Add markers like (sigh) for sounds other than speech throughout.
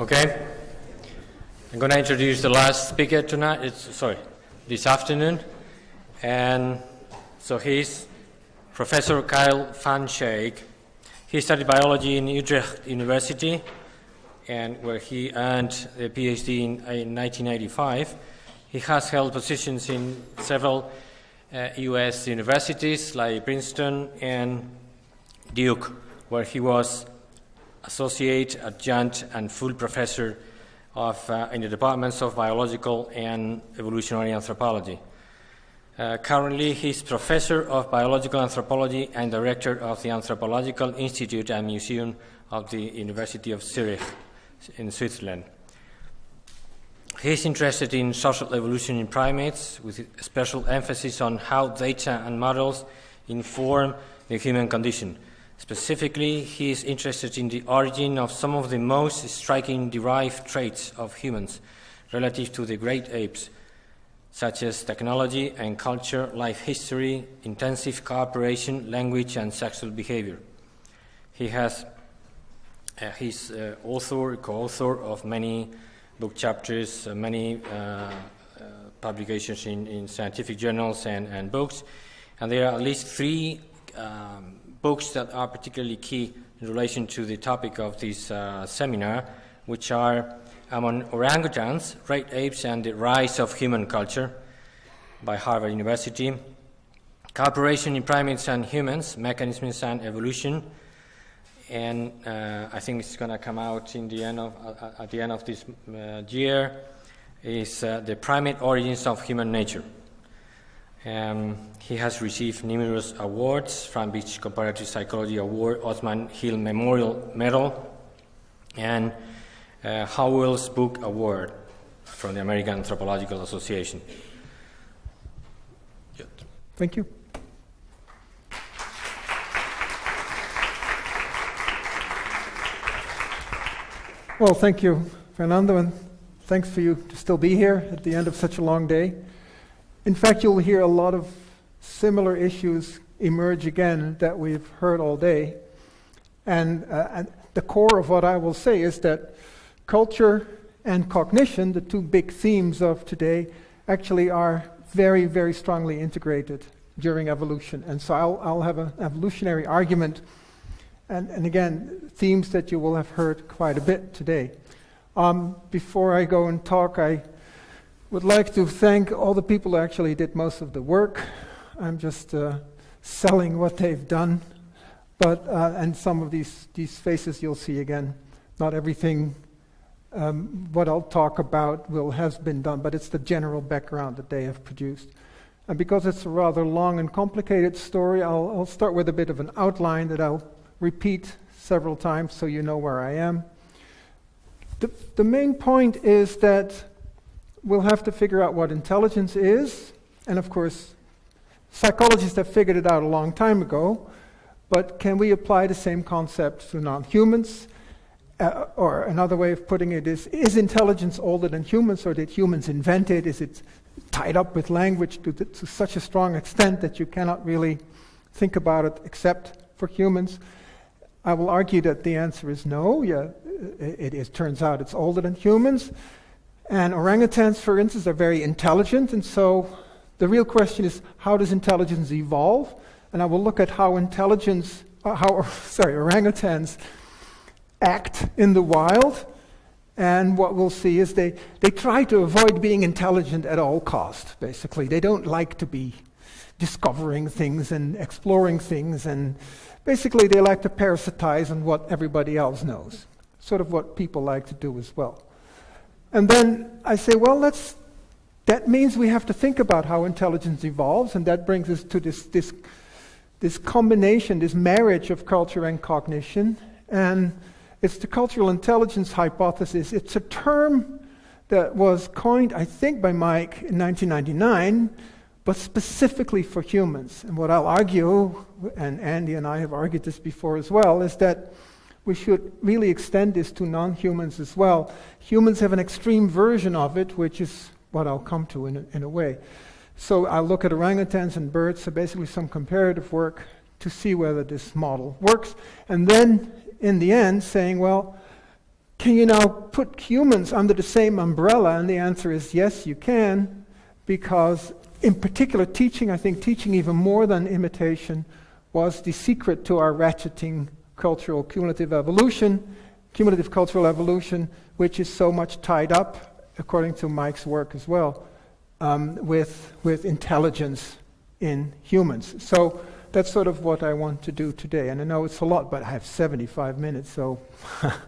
Okay. I'm going to introduce the last speaker tonight. It's sorry, this afternoon, and so he's Professor Carel van Schaik. He studied biology in Utrecht University, and where he earned a PhD in, in 1985. He has held positions in several uh, U.S. universities like Princeton and Duke, where he was associate, adjunct, and full professor of, uh, in the departments of biological and evolutionary anthropology. Uh, currently, he's professor of biological anthropology and director of the Anthropological Institute and Museum of the University of Zurich in Switzerland. He's interested in social evolution in primates, with special emphasis on how data and models inform the human condition. Specifically, he is interested in the origin of some of the most striking derived traits of humans relative to the great apes, such as technology and culture, life history, intensive cooperation, language, and sexual behavior. He has uh, he's uh, author, co-author of many book chapters, uh, many uh, uh, publications in, in, scientific journals and, and, books, and there are at least three um, books that are particularly key in relation to the topic of this uh, seminar, which are Among Orangutans, Great Apes and the Rise of Human Culture by Harvard University, Cooperation in Primates and Humans, Mechanisms and Evolution, and uh, I think it's going to come out in the end of, uh, at the end of this uh, year, is uh, The Primate Origins of Human Nature. Um, he has received numerous awards from Beach Comparative Psychology Award, Osman Hill Memorial Medal, and uh, Howell's Book Award from the American Anthropological Association. Thank you. Well, thank you, Fernando, and thanks for you to still be here at the end of such a long day. In fact, you'll hear a lot of similar issues emerge again that we've heard all day. And, uh, and the core of what I will say is that culture and cognition, the two big themes of today, actually are very, very strongly integrated during evolution. And so I'll, I'll have an evolutionary argument, and, and again, themes that you will have heard quite a bit today. Um, before I go and talk, I would like to thank all the people who actually did most of the work. I'm just uh, selling what they've done. But, uh, and some of these, these faces you'll see again. Not everything um, what I'll talk about will has been done, but it's the general background that they have produced. And because it's a rather long and complicated story, I'll, I'll start with a bit of an outline that I'll repeat several times so you know where I am. The, the main point is that we'll have to figure out what intelligence is. And of course, psychologists have figured it out a long time ago. But can we apply the same concept to non humans? Uh, or another way of putting it is Is intelligence older than humans, or did humans invent it? Is it tied up with language to, to such a strong extent that you cannot really think about it except for humans? I will argue that the answer is no. Yeah, it, it turns out it's older than humans. And orangutans, for instance, are very intelligent, and so the real question is how does intelligence evolve? And I will look at how intelligence, uh, how (laughs) sorry, orangutans act in the wild. And what we'll see is they, they try to avoid being intelligent at all cost, basically. They don't like to be discovering things and exploring things, and basically they like to parasitize on what everybody else knows. Sort of what people like to do as well. And then I say, well, let's, that means we have to think about how intelligence evolves, and that brings us to this, this, this combination, this marriage of culture and cognition. And it's the cultural intelligence hypothesis. It's a term that was coined, I think, by Mike in 1999, but specifically for humans. And what I'll argue, and Andy and I have argued this before as well, is that we should really extend this to non humans as well. Humans have an extreme version of it, which is what I'll come to in a, in a way. So I'll look at orangutans and birds, so basically some comparative work to see whether this model works. And then, in the end, saying, well, can you now put humans under the same umbrella? And the answer is yes, you can, because in particular, teaching, I think teaching even more than imitation, was the secret to our ratcheting cultural cumulative evolution, cumulative cultural evolution, which is so much tied up, according to Mike's work as well, um, with, with intelligence in humans. So that's sort of what I want to do today. And I know it's a lot, but I have 75 minutes, so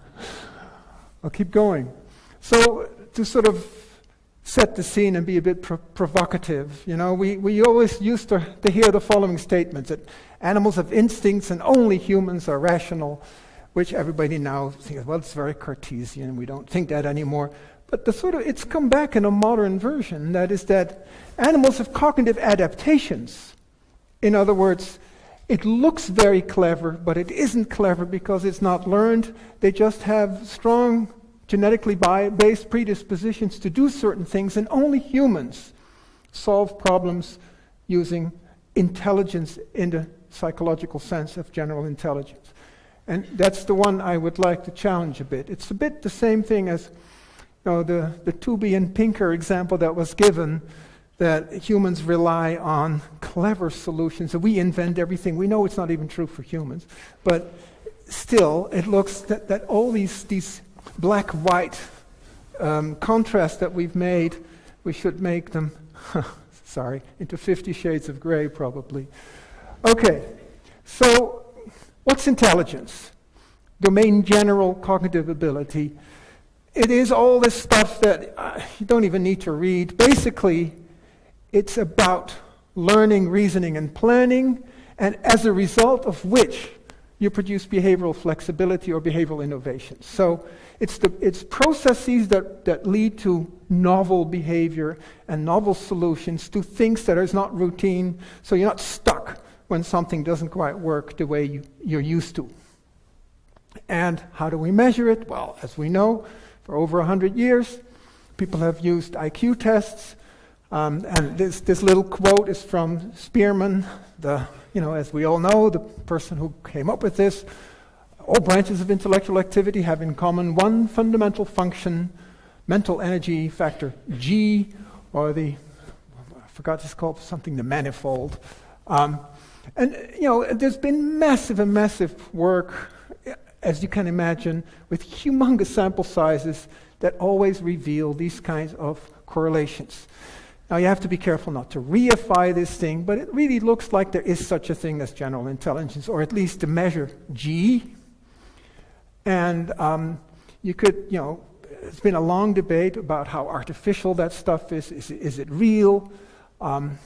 (laughs) I'll keep going. So, to sort of set the scene and be a bit pro- provocative, you know, we, we always used to, to hear the following statements that animals have instincts and only humans are rational, which everybody now thinks, well, it's very Cartesian, we don't think that anymore. But the sort of, it's come back in a modern version, that is that animals have cognitive adaptations. In other words, it looks very clever, but it isn't clever because it's not learned. They just have strong genetically based predispositions to do certain things, and only humans solve problems using intelligence in the psychological sense of general intelligence. And that's the one I would like to challenge a bit. It's a bit the same thing as you know, the, the Tooby and Pinker example that was given that humans rely on clever solutions, that we invent everything. We know it's not even true for humans, but still, it looks that, that all these, these black white um, contrasts that we've made, we should make them, (laughs) sorry, into 50 shades of gray probably. Okay, so what's intelligence? Domain general cognitive ability. It is all this stuff that uh, you don't even need to read. Basically, it's about learning, reasoning, and planning, and as a result of which you produce behavioral flexibility or behavioral innovation. So it's, the, it's processes that, that lead to novel behavior and novel solutions to things that is not routine, so you're not stuck when something doesn't quite work the way you, you're used to. And how do we measure it? Well, as we know, for over 100 years, people have used IQ tests um, and this, this little quote is from Spearman, the, you know, as we all know, the person who came up with this. All branches of intellectual activity have in common one fundamental function, mental energy factor G, or the, I forgot it's called something, the manifold. Um, and, you know, there's been massive and massive work, as you can imagine, with humongous sample sizes that always reveal these kinds of correlations. Now, you have to be careful not to reify this thing, but it really looks like there is such a thing as general intelligence, or at least to measure G. And um, you could, you know, it's been a long debate about how artificial that stuff is. Is, is it real? Um,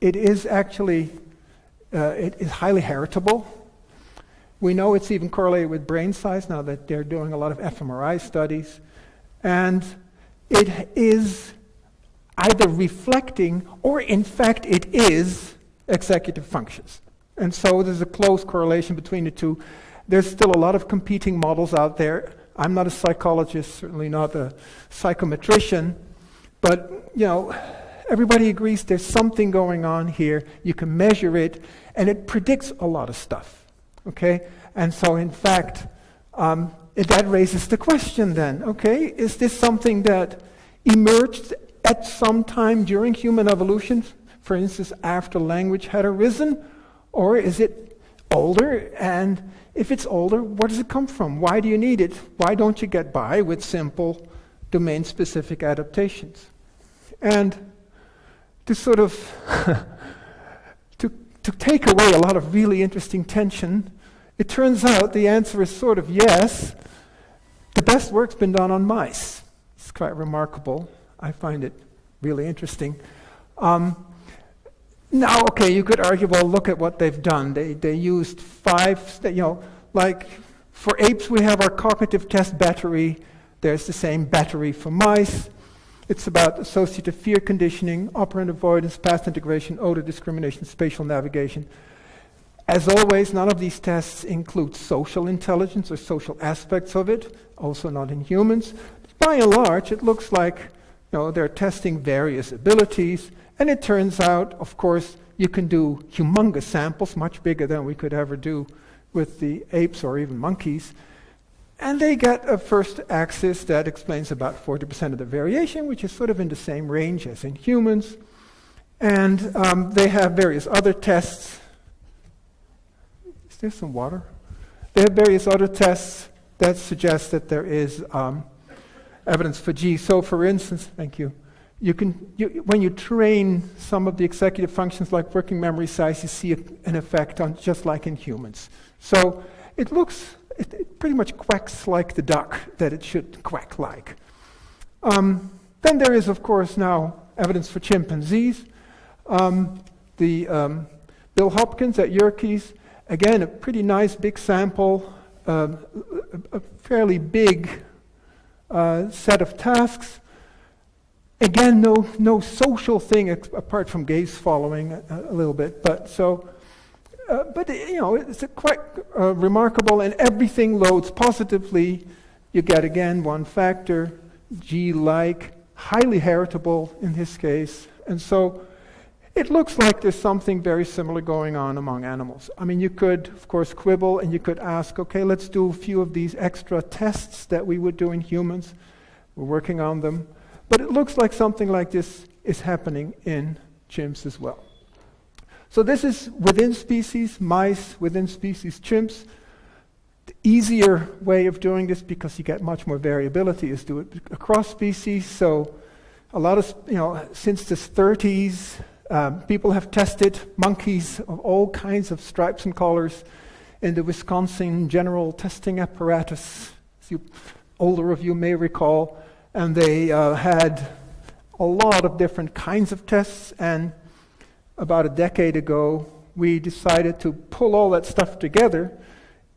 it is actually, Uh, it is highly heritable. We know it's even correlated with brain size now that they're doing a lot of fMRI studies. And it is either reflecting or, in fact, it is executive functions. And so there's a close correlation between the two. There's still a lot of competing models out there. I'm not a psychologist, certainly not a psychometrician, but you know, everybody agrees there's something going on here. You can measure it, and it predicts a lot of stuff. Okay, and so in fact, um, that raises the question then. Okay, is this something that emerged at some time during human evolution, for instance, after language had arisen? Or is it older? And if it's older, where does it come from? Why do you need it? Why don't you get by with simple domain specific adaptations? And to sort of (laughs) to, to take away a lot of really interesting tension, it turns out the answer is sort of yes. The best work's been done on mice. It's quite remarkable. I find it really interesting. Um, now, okay, you could argue, well, look at what they've done. They, they used five, you know, like for apes, we have our cognitive test battery. There's the same battery for mice. It's about associative fear conditioning, operant avoidance, path integration, odor discrimination, spatial navigation. As always, none of these tests include social intelligence or social aspects of it, also not in humans. By and large, it looks like you know, they're testing various abilities, and it turns out, of course, you can do humongous samples, much bigger than we could ever do with the apes or even monkeys. And they get a first axis that explains about 40% of the variation, which is sort of in the same range as in humans. And um, they have various other tests. Is there some water? They have various other tests that suggest that there is um, evidence for G. So, for instance, thank you. You can, you, when you train some of the executive functions like working memory size, you see an effect on just like in humans. So it looks, it, it, pretty much quacks like the duck that it should quack like. Um, then there is, of course, now evidence for chimpanzees. Um, the um, Bill Hopkins at Yerkes, again, a pretty nice big sample, uh, a, a, fairly big uh, set of tasks. Again, no, no social thing apart from gaze following a, a little bit, but so, uh, but you know, it's quite uh, remarkable, and everything loads positively. You get again one factor, G-like, highly heritable in his case, and so it looks like there's something very similar going on among animals. I mean, you could, of course, quibble and you could ask, okay, let's do a few of these extra tests that we would do in humans. We're working on them. But it looks like something like this is happening in chimps as well. So this is within species, mice, within species, chimps. The easier way of doing this, because you get much more variability, is to do it across species. So a lot of, you know, since the 30s, um, people have tested monkeys of all kinds of stripes and colors in the Wisconsin General Testing Apparatus, as you, older of you may recall, and they uh, had a lot of different kinds of tests. And about a decade ago, we decided to pull all that stuff together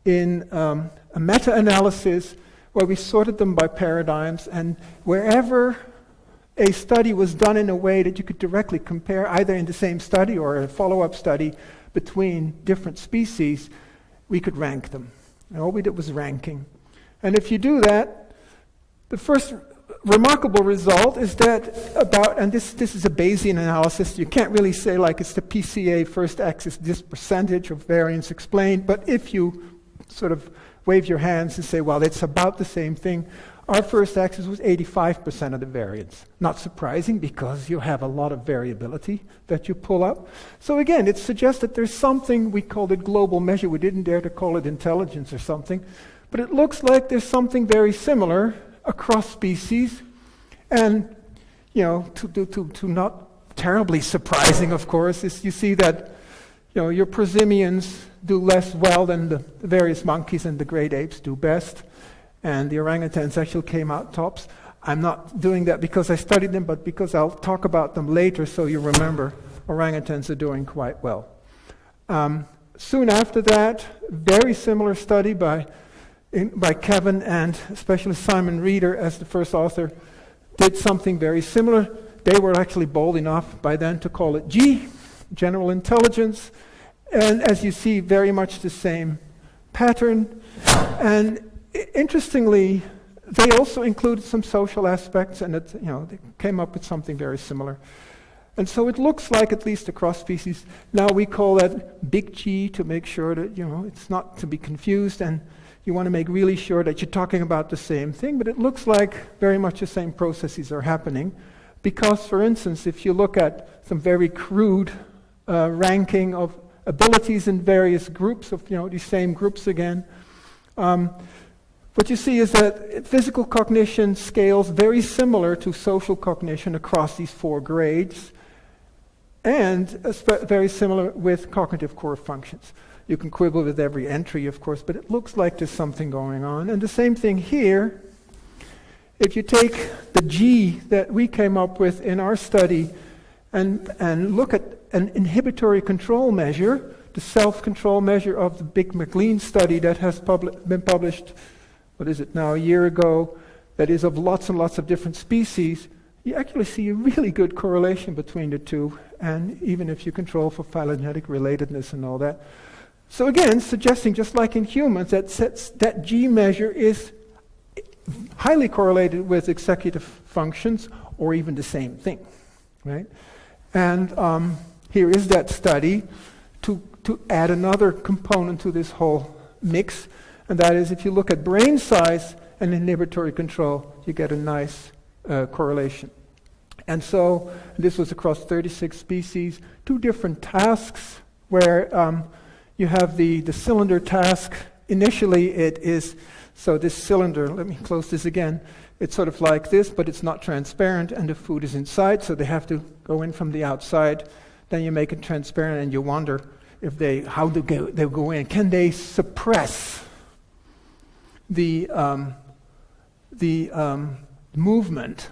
in um, a meta analysis where we sorted them by paradigms, and wherever a study was done in a way that you could directly compare, either in the same study or a follow up study, between different species, we could rank them. And all we did was ranking. And if you do that, the first remarkable result is that about, and this, this is a Bayesian analysis, you can't really say like it's the PCA first axis, this percentage of variance explained, but if you sort of wave your hands and say, well, it's about the same thing, our first axis was 85% of the variance. Not surprising because you have a lot of variability that you pull up. So again, it suggests that there's something, we called it global measure. We didn't dare to call it intelligence or something. But it looks like there's something very similar across species. And, you know, to, to, to, to not terribly surprising, of course, is you see that, you know, your prosimians do less well than the, various monkeys and the great apes do best and the orangutans actually came out tops. I'm not doing that because I studied them, but because I'll talk about them later so you remember orangutans are doing quite well. Um, soon after that, very similar study by, in, by Kevin and especially Simon Reader as the first author did something very similar. They were actually bold enough by then to call it G, general intelligence. And as you see, very much the same pattern. And interestingly, they also included some social aspects, and it, you know, they came up with something very similar. And so it looks like, at least across species, now we call that big G to make sure that you know it's not to be confused, and you want to make really sure that you're talking about the same thing. But it looks like very much the same processes are happening, because, for instance, if you look at some very crude uh, ranking of abilities in various groups of you know these same groups again. Um, what you see is that physical cognition scales very similar to social cognition across these four grades, and very similar with cognitive core functions. You can quibble with every entry, of course, but it looks like there's something going on. And the same thing here. If you take the G that we came up with in our study and, and look at an inhibitory control measure, the self control measure of the Big MacLean study that has publi- been published what is it now, a year ago, that is of lots and lots of different species, you actually see a really good correlation between the two, and even if you control for phylogenetic relatedness and all that. So again, suggesting just like in humans, that sets, that G measure is highly correlated with executive functions or even the same thing, right? And um, here is that study to, to add another component to this whole mix And that is, if you look at brain size and inhibitory control, you get a nice uh, correlation. And so this was across 36 species, two different tasks where um, you have the, the cylinder task. Initially, it is so this cylinder, let me close this again. It's sort of like this, but it's not transparent, and the food is inside, so they have to go in from the outside. Then you make it transparent, and you wonder if they how they go, they go in. Can they suppress the um, the um, movement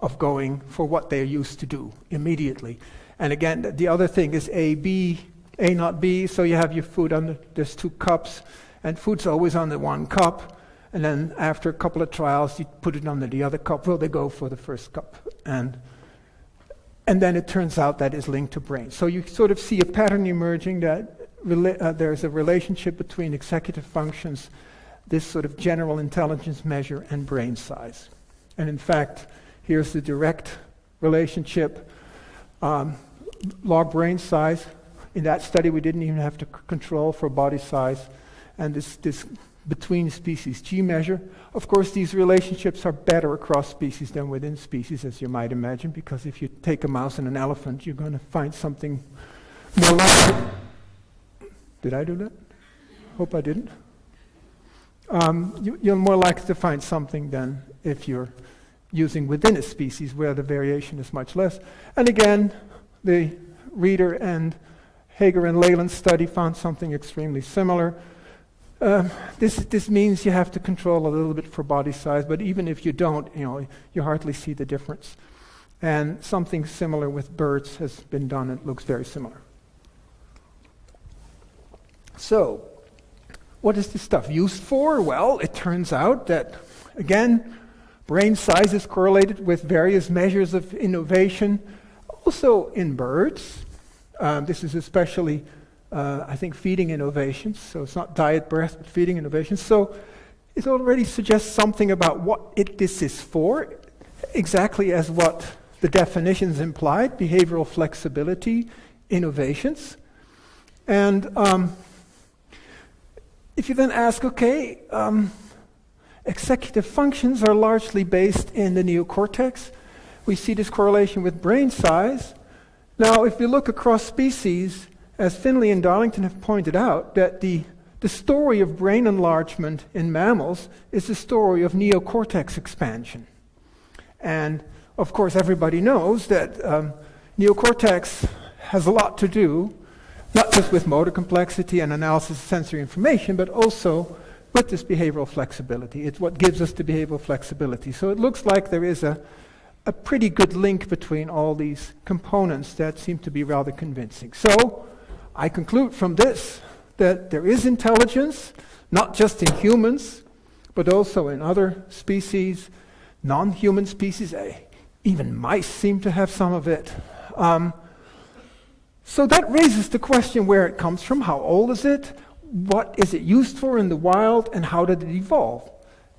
of going for what they're used to do immediately? And again, the other thing is A B A not B. So you have your food under there's two cups, and food's always on the one cup. And then after a couple of trials, you put it under the other cup. Well, they go for the first cup. And, and then it turns out that is linked to brain. So you sort of see a pattern emerging that uh, there's a relationship between executive functions, this sort of general intelligence measure, and brain size. And in fact, here's the direct relationship. Um, log brain size. In that study, we didn't even have to control for body size. And this, this between species G measure. Of course, these relationships are better across species than within species, as you might imagine, because if you take a mouse and an elephant, you're going to find something more like. Did I do that? Hope I didn't. Um, you, you're more likely to find something than if you're using within a species where the variation is much less. And again, the Reader and Hager and Laland study found something extremely similar. Um, this, this means you have to control a little bit for body size, but even if you don't, you know, you hardly see the difference. And something similar with birds has been done. And it looks very similar. So, what is this stuff used for? Well, it turns out that, again, brain size is correlated with various measures of innovation, also in birds. Um, this is especially uh, I think, feeding innovations. So it's not diet breadth, but feeding innovations. So it already suggests something about what it, this is for, exactly as what the definitions implied behavioral flexibility, innovations. And um, if you then ask, okay, um, executive functions are largely based in the neocortex. We see this correlation with brain size. Now, if you look across species, as Finlay and Darlington have pointed out, that the, the story of brain enlargement in mammals is the story of neocortex expansion. And of course, everybody knows that um, neocortex has a lot to do, not just with motor complexity and analysis of sensory information, but also with this behavioral flexibility. It's what gives us the behavioral flexibility. So it looks like there is a, a pretty good link between all these components that seem to be rather convincing. So, I conclude from this that there is intelligence, not just in humans, but also in other species, non human species. Eh, even mice seem to have some of it. Um, so that raises the question where it comes from, how old is it, what is it used for in the wild, and how did it evolve?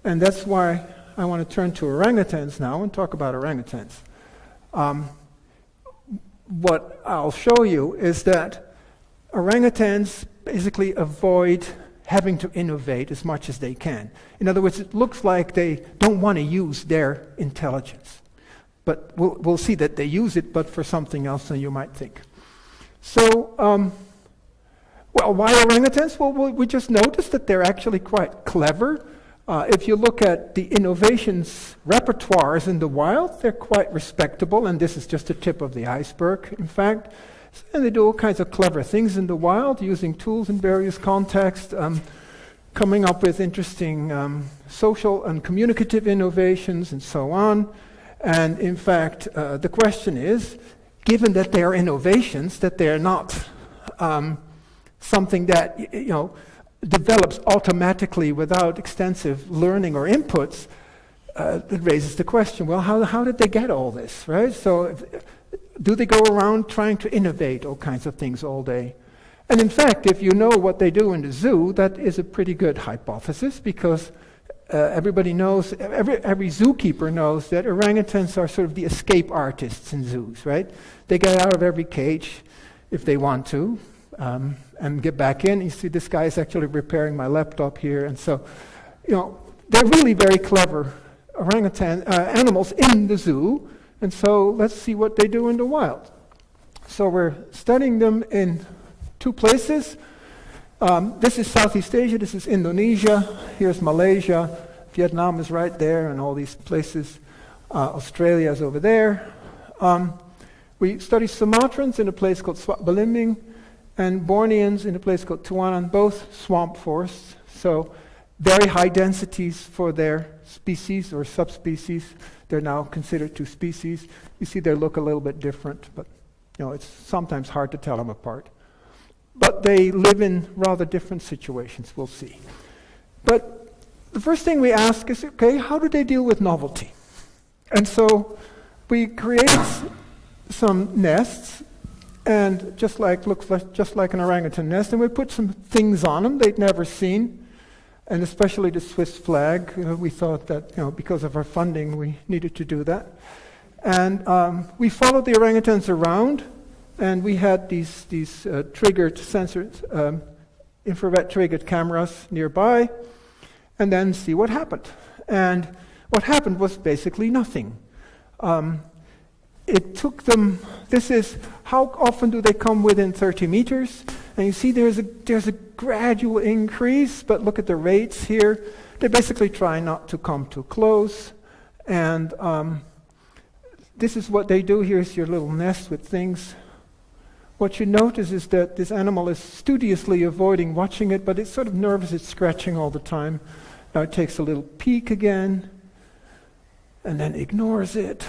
And that's why I want to turn to orangutans now and talk about orangutans. Um, what I'll show you is that orangutans basically avoid having to innovate as much as they can. In other words, it looks like they don't want to use their intelligence. But we'll, we'll see that they use it, but for something else than you might think. So, um, well, why orangutans? Well, we just noticed that they're actually quite clever. Uh, if you look at the innovations repertoires in the wild, they're quite respectable, and this is just the tip of the iceberg, in fact. And they do all kinds of clever things in the wild using tools in various contexts, um, coming up with interesting um, social and communicative innovations and so on. And in fact, uh, the question is given that they are innovations, that they're not um, something that you know, develops automatically without extensive learning or inputs, uh, it raises the question well, how, how did they get all this, right? So, if, do they go around trying to innovate all kinds of things all day? And in fact, if you know what they do in the zoo, that is a pretty good hypothesis because uh, everybody knows, every, every zookeeper knows that orangutans are sort of the escape artists in zoos, right? They get out of every cage if they want to. Um, and get back in. You see, this guy is actually repairing my laptop here, and so, you know, they're really very clever orangutan uh, animals in the zoo, and so let's see what they do in the wild. So we're studying them in two places. Um, this is Southeast Asia, this is Indonesia, here's Malaysia, Vietnam is right there, and all these places. Uh, Australia is over there. Um, we study Sumatrans in a place called Suaq and Borneans in a place called Tuanan, both swamp forests. So very high densities for their species or subspecies. They're now considered two species. You see they look a little bit different, but you know, it's sometimes hard to tell them apart. But they live in rather different situations, we'll see. But the first thing we ask is, okay, how do they deal with novelty? And so we create some nests and just like looks like, just like an orangutan nest, and we put some things on them they'd never seen, and especially the Swiss flag. We thought that you know because of our funding we needed to do that, and um, we followed the orangutans around, and we had these these uh, triggered sensors, um, infrared triggered cameras nearby, and then see what happened. And what happened was basically nothing. Um, it took them, this is how often do they come within 30 meters? And you see there's a, there's a gradual increase, but look at the rates here. They basically try not to come too close. And um, this is what they do. Here's your little nest with things. What you notice is that this animal is studiously avoiding watching it, but it's sort of nervous, it's scratching all the time. Now it takes a little peek again, and then ignores it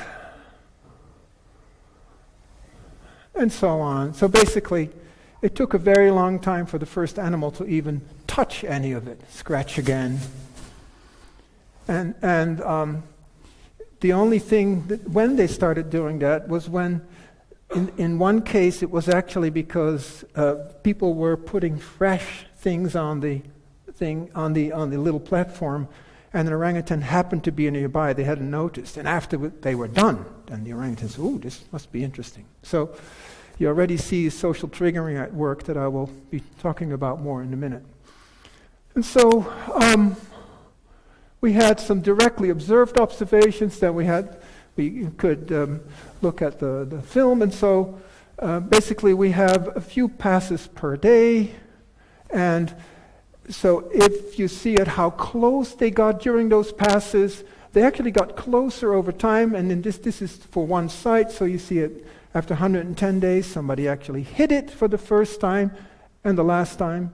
and so on. So basically, it took a very long time for the first animal to even touch any of it, scratch again. And, and um, the only thing that when they started doing that was when, in, in one case, it was actually because uh, people were putting fresh things on the thing on the on the little platform, and an orangutan happened to be nearby. They hadn't noticed, and after they were done, then the orangutan said, "Ooh, this must be interesting." So you already see social triggering at work that I will be talking about more in a minute. And so um, we had some directly observed observations that we had. We could um, look at the, the film, and so uh, basically we have a few passes per day, and so if you see at how close they got during those passes, they actually got closer over time, and then this, this is for one site, so you see it after 110 days, somebody actually hit it for the first time and the last time.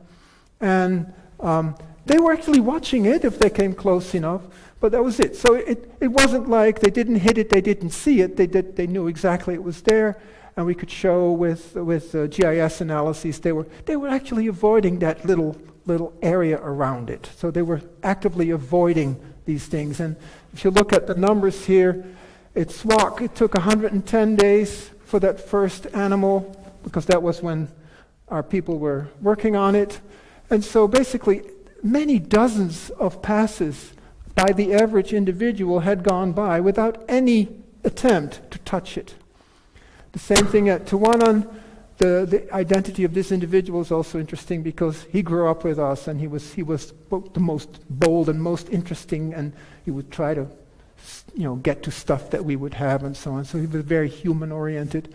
And um, they were actually watching it if they came close enough, but that was it. So it, it wasn't like they didn't hit it, they didn't see it, they, did, they knew exactly it was there. And we could show with, with uh, GIS analyses they were, they were actually avoiding that little, little area around it. So they were actively avoiding these things. And if you look at the numbers here, it's Suaq, it took 110 days for that first animal because that was when our people were working on it. And so basically, many dozens of passes by the average individual had gone by without any attempt to touch it. The same thing at Tuanan. The, the identity of this individual is also interesting because he grew up with us and he was, he was the most bold and most interesting, and he would try to you know, get to stuff that we would have and so on. So he was very human oriented.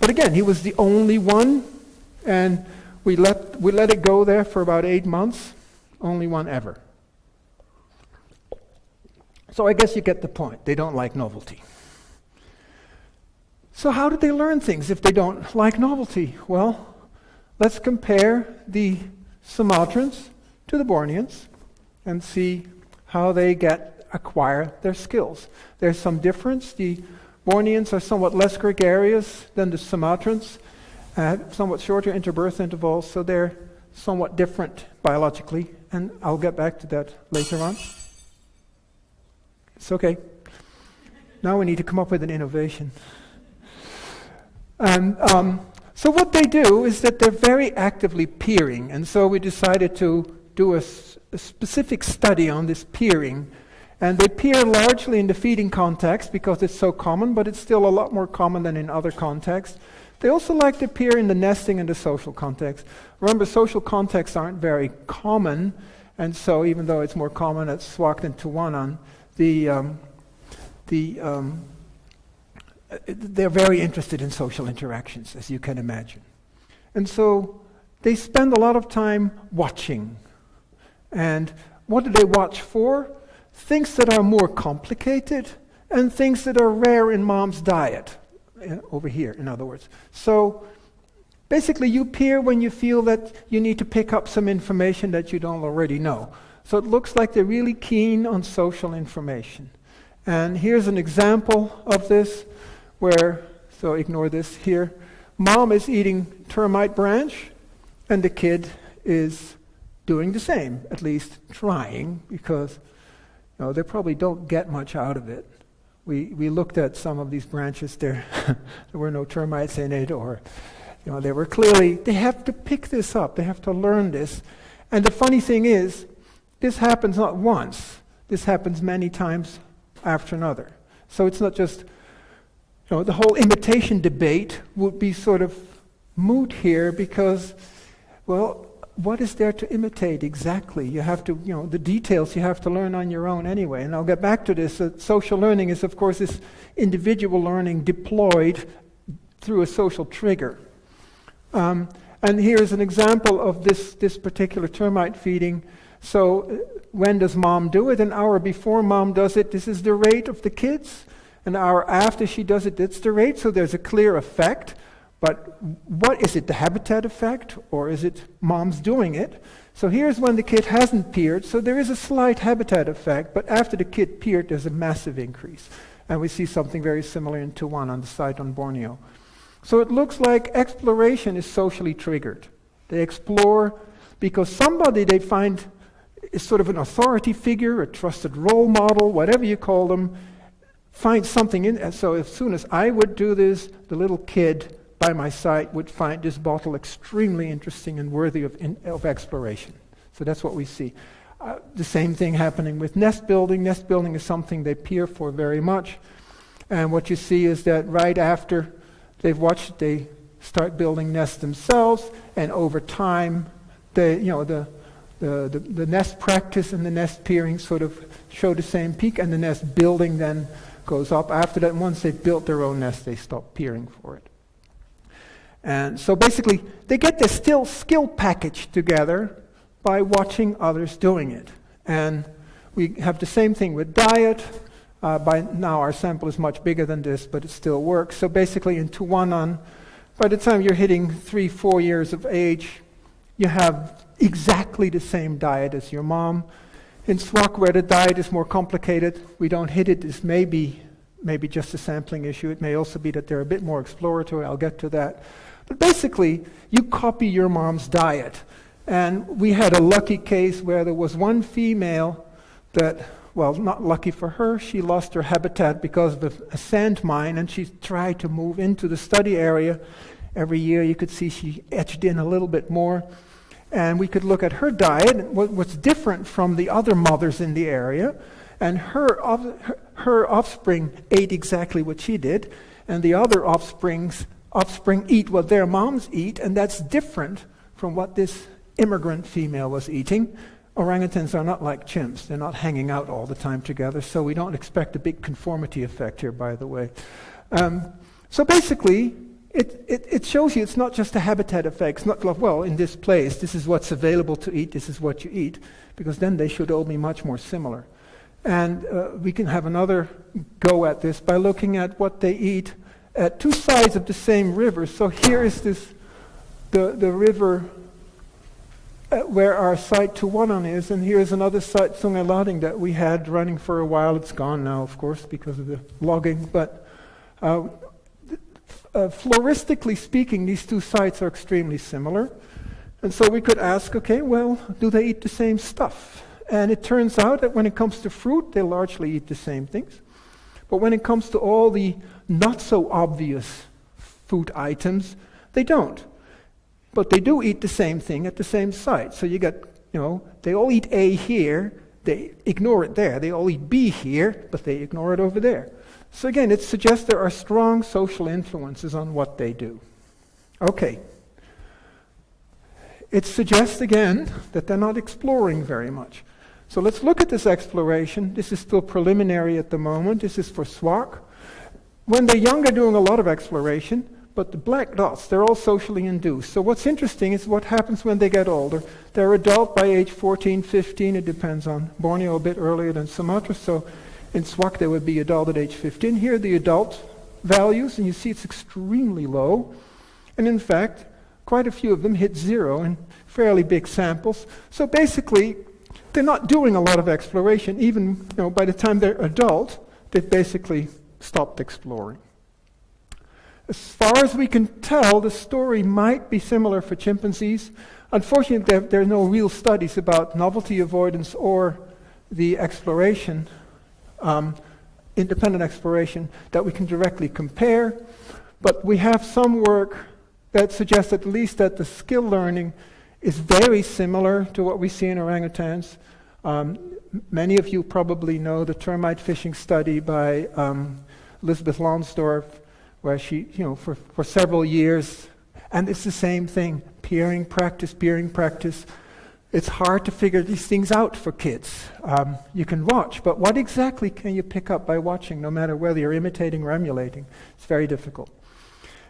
But again, he was the only one, and we let, we let it go there for about eight months. Only one ever. So I guess you get the point. They don't like novelty. So, how did they learn things if they don't like novelty? Well, let's compare the Sumatrans to the Borneans and see how they get acquire their skills. There's some difference. The Borneans are somewhat less gregarious than the Sumatrans, uh, somewhat shorter interbirth intervals, so they're somewhat different biologically, and I'll get back to that later on. It's okay. Now we need to come up with an innovation. And um, so what they do is that they're very actively peering, and so we decided to do a, specific study on this peering and they appear largely in the feeding context because it's so common, but it's still a lot more common than in other contexts. They also like to appear in the nesting and the social context. Remember, social contexts aren't very common, and so even though it's more common at Suaq than Tuanan, the, um, the, um, they're very interested in social interactions, as you can imagine. And so they spend a lot of time watching. And what do they watch for? Things that are more complicated and things that are rare in mom's diet. Uh, over here, in other words. So basically, you peer when you feel that you need to pick up some information that you don't already know. So it looks like they're really keen on social information. And here's an example of this where, so ignore this here. Mom is eating termite branch, and the kid is doing the same, at least trying, because know, they probably don't get much out of it we, we looked at some of these branches there. (laughs) there were no termites in it, or you know, they were clearly, they have to pick this up, they have to learn this. And the funny thing is, this happens not once, this happens many times after another. So it's not just, you know, the whole imitation debate would be sort of moot here because, well, what is there to imitate exactly? You have to, you know, the details you have to learn on your own anyway. And I'll get back to this. Uh, social learning is, of course, this individual learning deployed through a social trigger. Um, and here's an example of this, this particular termite feeding. So, uh, when does mom do it? An hour before mom does it, this is the rate of the kids. An hour after she does it, that's the rate. So, there's a clear effect. But what is it, the habitat effect, or is it mom's doing it? So here's when the kid hasn't peered, so there is a slight habitat effect, but after the kid peered, there's a massive increase. And we see something very similar in Tuanan the site on Borneo. So it looks like exploration is socially triggered. They explore because somebody they find is sort of an authority figure, a trusted role model, whatever you call them, finds something in. So as soon as I would do this, the little kid by my side would find this bottle extremely interesting and worthy of, in, of exploration. So that's what we see. Uh, the same thing happening with nest building. Nest building is something they peer for very much. And what you see is that right after they've watched, they start building nests themselves, and over time, they, you know, the, the, the, the nest practice and the nest peering sort of show the same peak, and the nest building then goes up. After that, once they've built their own nest, they stop peering for it. And so basically, they get this still skill package together by watching others doing it. And we have the same thing with diet. Uh, by now, our sample is much bigger than this, but it still works. So basically, in Tuanan, by the time you're hitting three, four years of age, you have exactly the same diet as your mom. In Suaq, where the diet is more complicated, we don't hit it. This may be maybe just a sampling issue. It may also be that they're a bit more exploratory. I'll get to that. But basically, you copy your mom's diet. And we had a lucky case where there was one female that, well, not lucky for her, she lost her habitat because of a sand mine, and she tried to move into the study area. Every year, you could see she etched in a little bit more. And we could look at her diet, what, what's different from the other mothers in the area. And her, her offspring ate exactly what she did, and the other offsprings offspring eat what their moms eat, and that's different from what this immigrant female was eating. Orangutans are not like chimps. They're not hanging out all the time together, so we don't expect a big conformity effect here, by the way. Um, so basically, it, it, it, shows you it's not just a habitat effect. It's not like, well, in this place, this is what's available to eat, this is what you eat, because then they should all be much more similar. And uh, we can have another go at this by looking at what they eat at two sides of the same river. So here is this, the, the river uh, where our site Tuanan is, and here's another site, Sungai Lading, that we had running for a while. It's gone now, of course, because of the logging. But uh, uh, floristically speaking, these two sites are extremely similar. And so we could ask, okay, well, do they eat the same stuff? And it turns out that when it comes to fruit, they largely eat the same things. But when it comes to all the not so obvious food items, they don't. But they do eat the same thing at the same site. So you get, you know, they all eat A here, they ignore it there. They all eat B here, but they ignore it over there. So again, it suggests there are strong social influences on what they do. Okay. It suggests again that they're not exploring very much. So let's look at this exploration. This is still preliminary at the moment. This is for Suaq. When they're young, they're doing a lot of exploration, but the black dots, they're all socially induced. So what's interesting is what happens when they get older. They're adult by age 14, 15. It depends on Borneo a bit earlier than Sumatra. So in Suaq, they would be adult at age 15. Here the adult values, and you see it's extremely low. And in fact, quite a few of them hit zero in fairly big samples. So basically, they're not doing a lot of exploration. Even you know, by the time they're adult, they've basically stopped exploring. As far as we can tell, the story might be similar for chimpanzees. Unfortunately, there, there, are no real studies about novelty avoidance or the exploration, um, independent exploration, that we can directly compare. But we have some work that suggests at least that the skill learning is very similar to what we see in orangutans. Um, many of you probably know the termite fishing study by um, Elizabeth Lonsdorf, where she, you know, for, for several years, and it's the same thing peering practice, peering practice. It's hard to figure these things out for kids. Um, you can watch, but what exactly can you pick up by watching, no matter whether you're imitating or emulating? It's very difficult.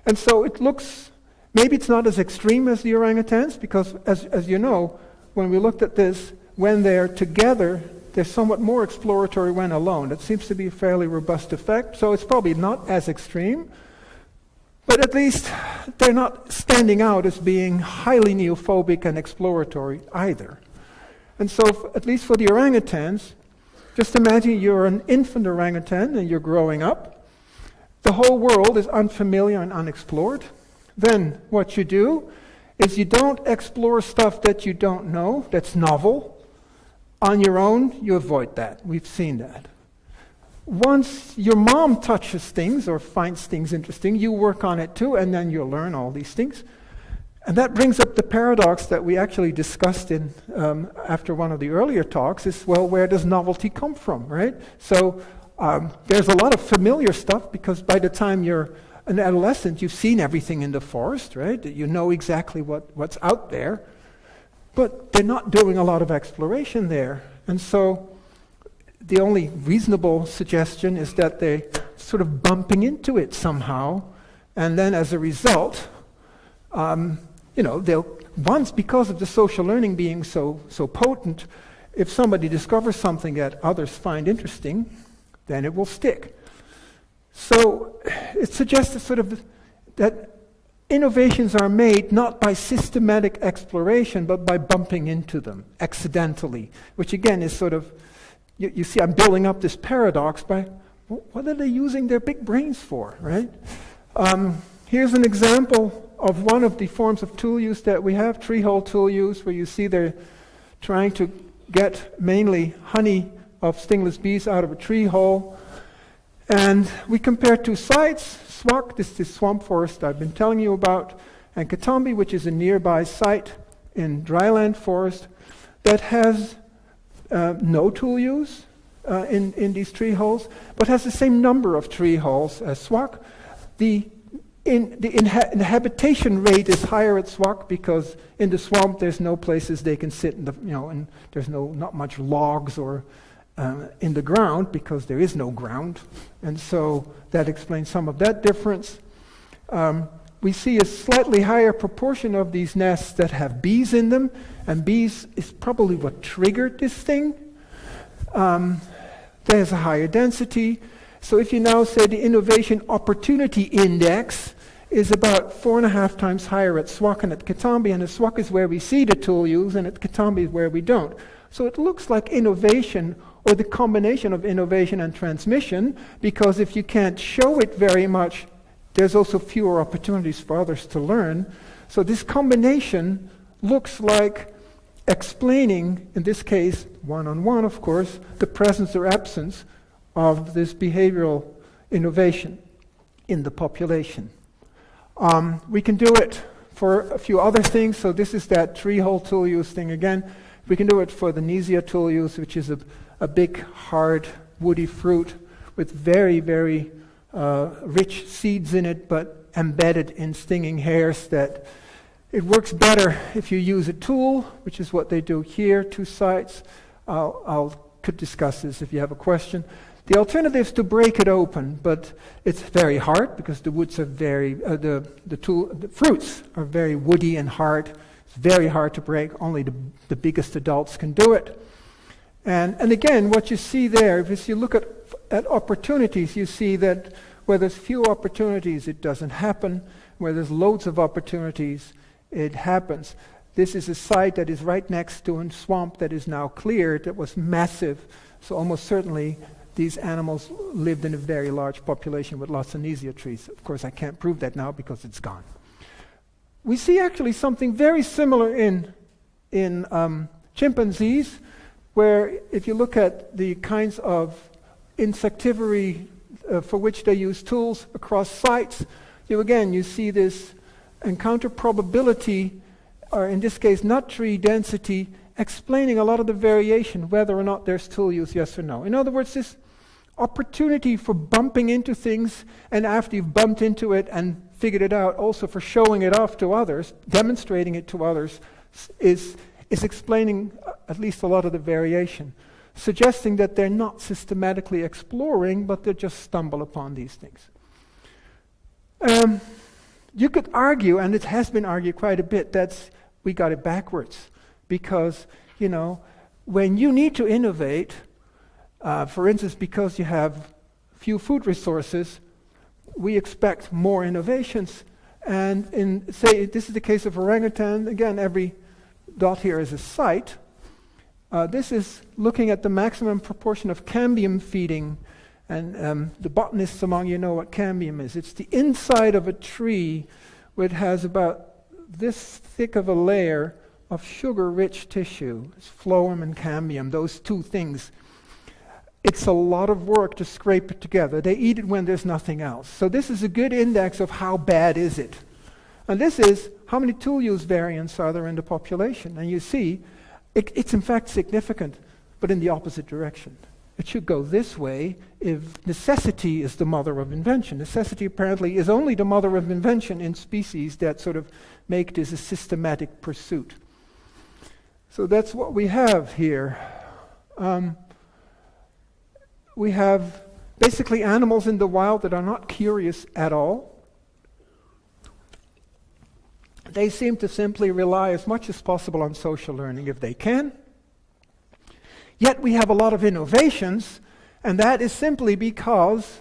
And so it looks, maybe it's not as extreme as the orangutans, because as, as you know, when we looked at this, when they're together, they're somewhat more exploratory when alone. It seems to be a fairly robust effect, so it's probably not as extreme. But at least they're not standing out as being highly neophobic and exploratory either. And so, f- at least for the orangutans, just imagine you're an infant orangutan and you're growing up. The whole world is unfamiliar and unexplored. Then, what you do is you don't explore stuff that you don't know, that's novel. On your own, you avoid that. We've seen that. Once your mom touches things or finds things interesting, you work on it too, and then you'll learn all these things. And that brings up the paradox that we actually discussed in um, after one of the earlier talks is well, where does novelty come from, right? So um, there's a lot of familiar stuff because by the time you're an adolescent, you've seen everything in the forest, right? You know exactly what, what's out there. But they're not doing a lot of exploration there. And so the only reasonable suggestion is that they're sort of bumping into it somehow. And then as a result, um, you know, they'll, once because of the social learning being so, so potent, if somebody discovers something that others find interesting, then it will stick. So it suggests sort of that Innovations are made not by systematic exploration, but by bumping into them accidentally, which again is sort of, you, you see, I'm building up this paradox by what are they using their big brains for, right? Um, here's an example of one of the forms of tool use that we have, tree hole tool use, where you see they're trying to get mainly honey of stingless bees out of a tree hole. And we compare two sites, Suaq, this is swamp forest I've been telling you about, and Ketambe, which is a nearby site in dryland forest that has uh, no tool use uh, in, in these tree holes, but has the same number of tree holes as Suaq. The, in, the inha- inhabitation rate is higher at Suaq because in the swamp there's no places they can sit, in the, you know, and there's no, not much logs or uh, in the ground because there is no ground. And so that explains some of that difference. Um, we see a slightly higher proportion of these nests that have bees in them, and bees is probably what triggered this thing. Um, there's a higher density. So if you now say the innovation opportunity index is about four and a half times higher at Suaq and at Ketambe, and at Suaq is where we see the tool use, and at Ketambe is where we don't. So it looks like innovation or the combination of innovation and transmission, because if you can't show it very much, there's also fewer opportunities for others to learn. So this combination looks like explaining, in this case, one on one, of course, the presence or absence of this behavioral innovation in the population. Um, we can do it for a few other things. So this is that tree hole tool use thing again. We can do it for the Neesia tool use, which is a a big, hard, woody fruit with very, very uh, rich seeds in it, but embedded in stinging hairs that it works better if you use a tool, which is what they do here, two sites. I'll, I'll could discuss this if you have a question. The alternative is to break it open, but it's very hard because the woods are very, uh, the, the, tool, the fruits are very woody and hard. It's very hard to break. Only the, the biggest adults can do it. And, and again, what you see there, if you look at, at opportunities, you see that where there's few opportunities, it doesn't happen. Where there's loads of opportunities, it happens. This is a site that is right next to a swamp that is now cleared that was massive. So almost certainly these animals lived in a very large population with lots of Lawsonesia trees. Of course, I can't prove that now because it's gone. We see actually something very similar in, in um, chimpanzees, where if you look at the kinds of insectivory uh, for which they use tools across sites, you again, you see this encounter probability, or in this case, nut tree density, explaining a lot of the variation, whether or not there's tool use, yes or no. In other words, this opportunity for bumping into things, and after you've bumped into it and figured it out, also for showing it off to others, demonstrating it to others, is, is explaining uh, at least a lot of the variation, suggesting that they're not systematically exploring, but they just stumble upon these things. Um, you could argue, and it has been argued quite a bit, that we got it backwards. Because, you know, when you need to innovate, uh, for instance, because you have few food resources, we expect more innovations. And in, say, this is the case of orangutan. Again, every dot here is a site. Uh, this is looking at the maximum proportion of cambium feeding and um, the botanists among you know what cambium is. It's the inside of a tree which has about this thick of a layer of sugar rich tissue. It's phloem and cambium, those two things. It's a lot of work to scrape it together. They eat it when there's nothing else. So, this is a good index of how bad is it. And this is how many tool use variants are there in the population. And you see, it, it's in fact significant, but in the opposite direction. It should go this way if necessity is the mother of invention. Necessity apparently is only the mother of invention in species that sort of make this a systematic pursuit. So that's what we have here. Um, we have basically animals in the wild that are not curious at all. They seem to simply rely as much as possible on social learning if they can. Yet we have a lot of innovations, and that is simply because,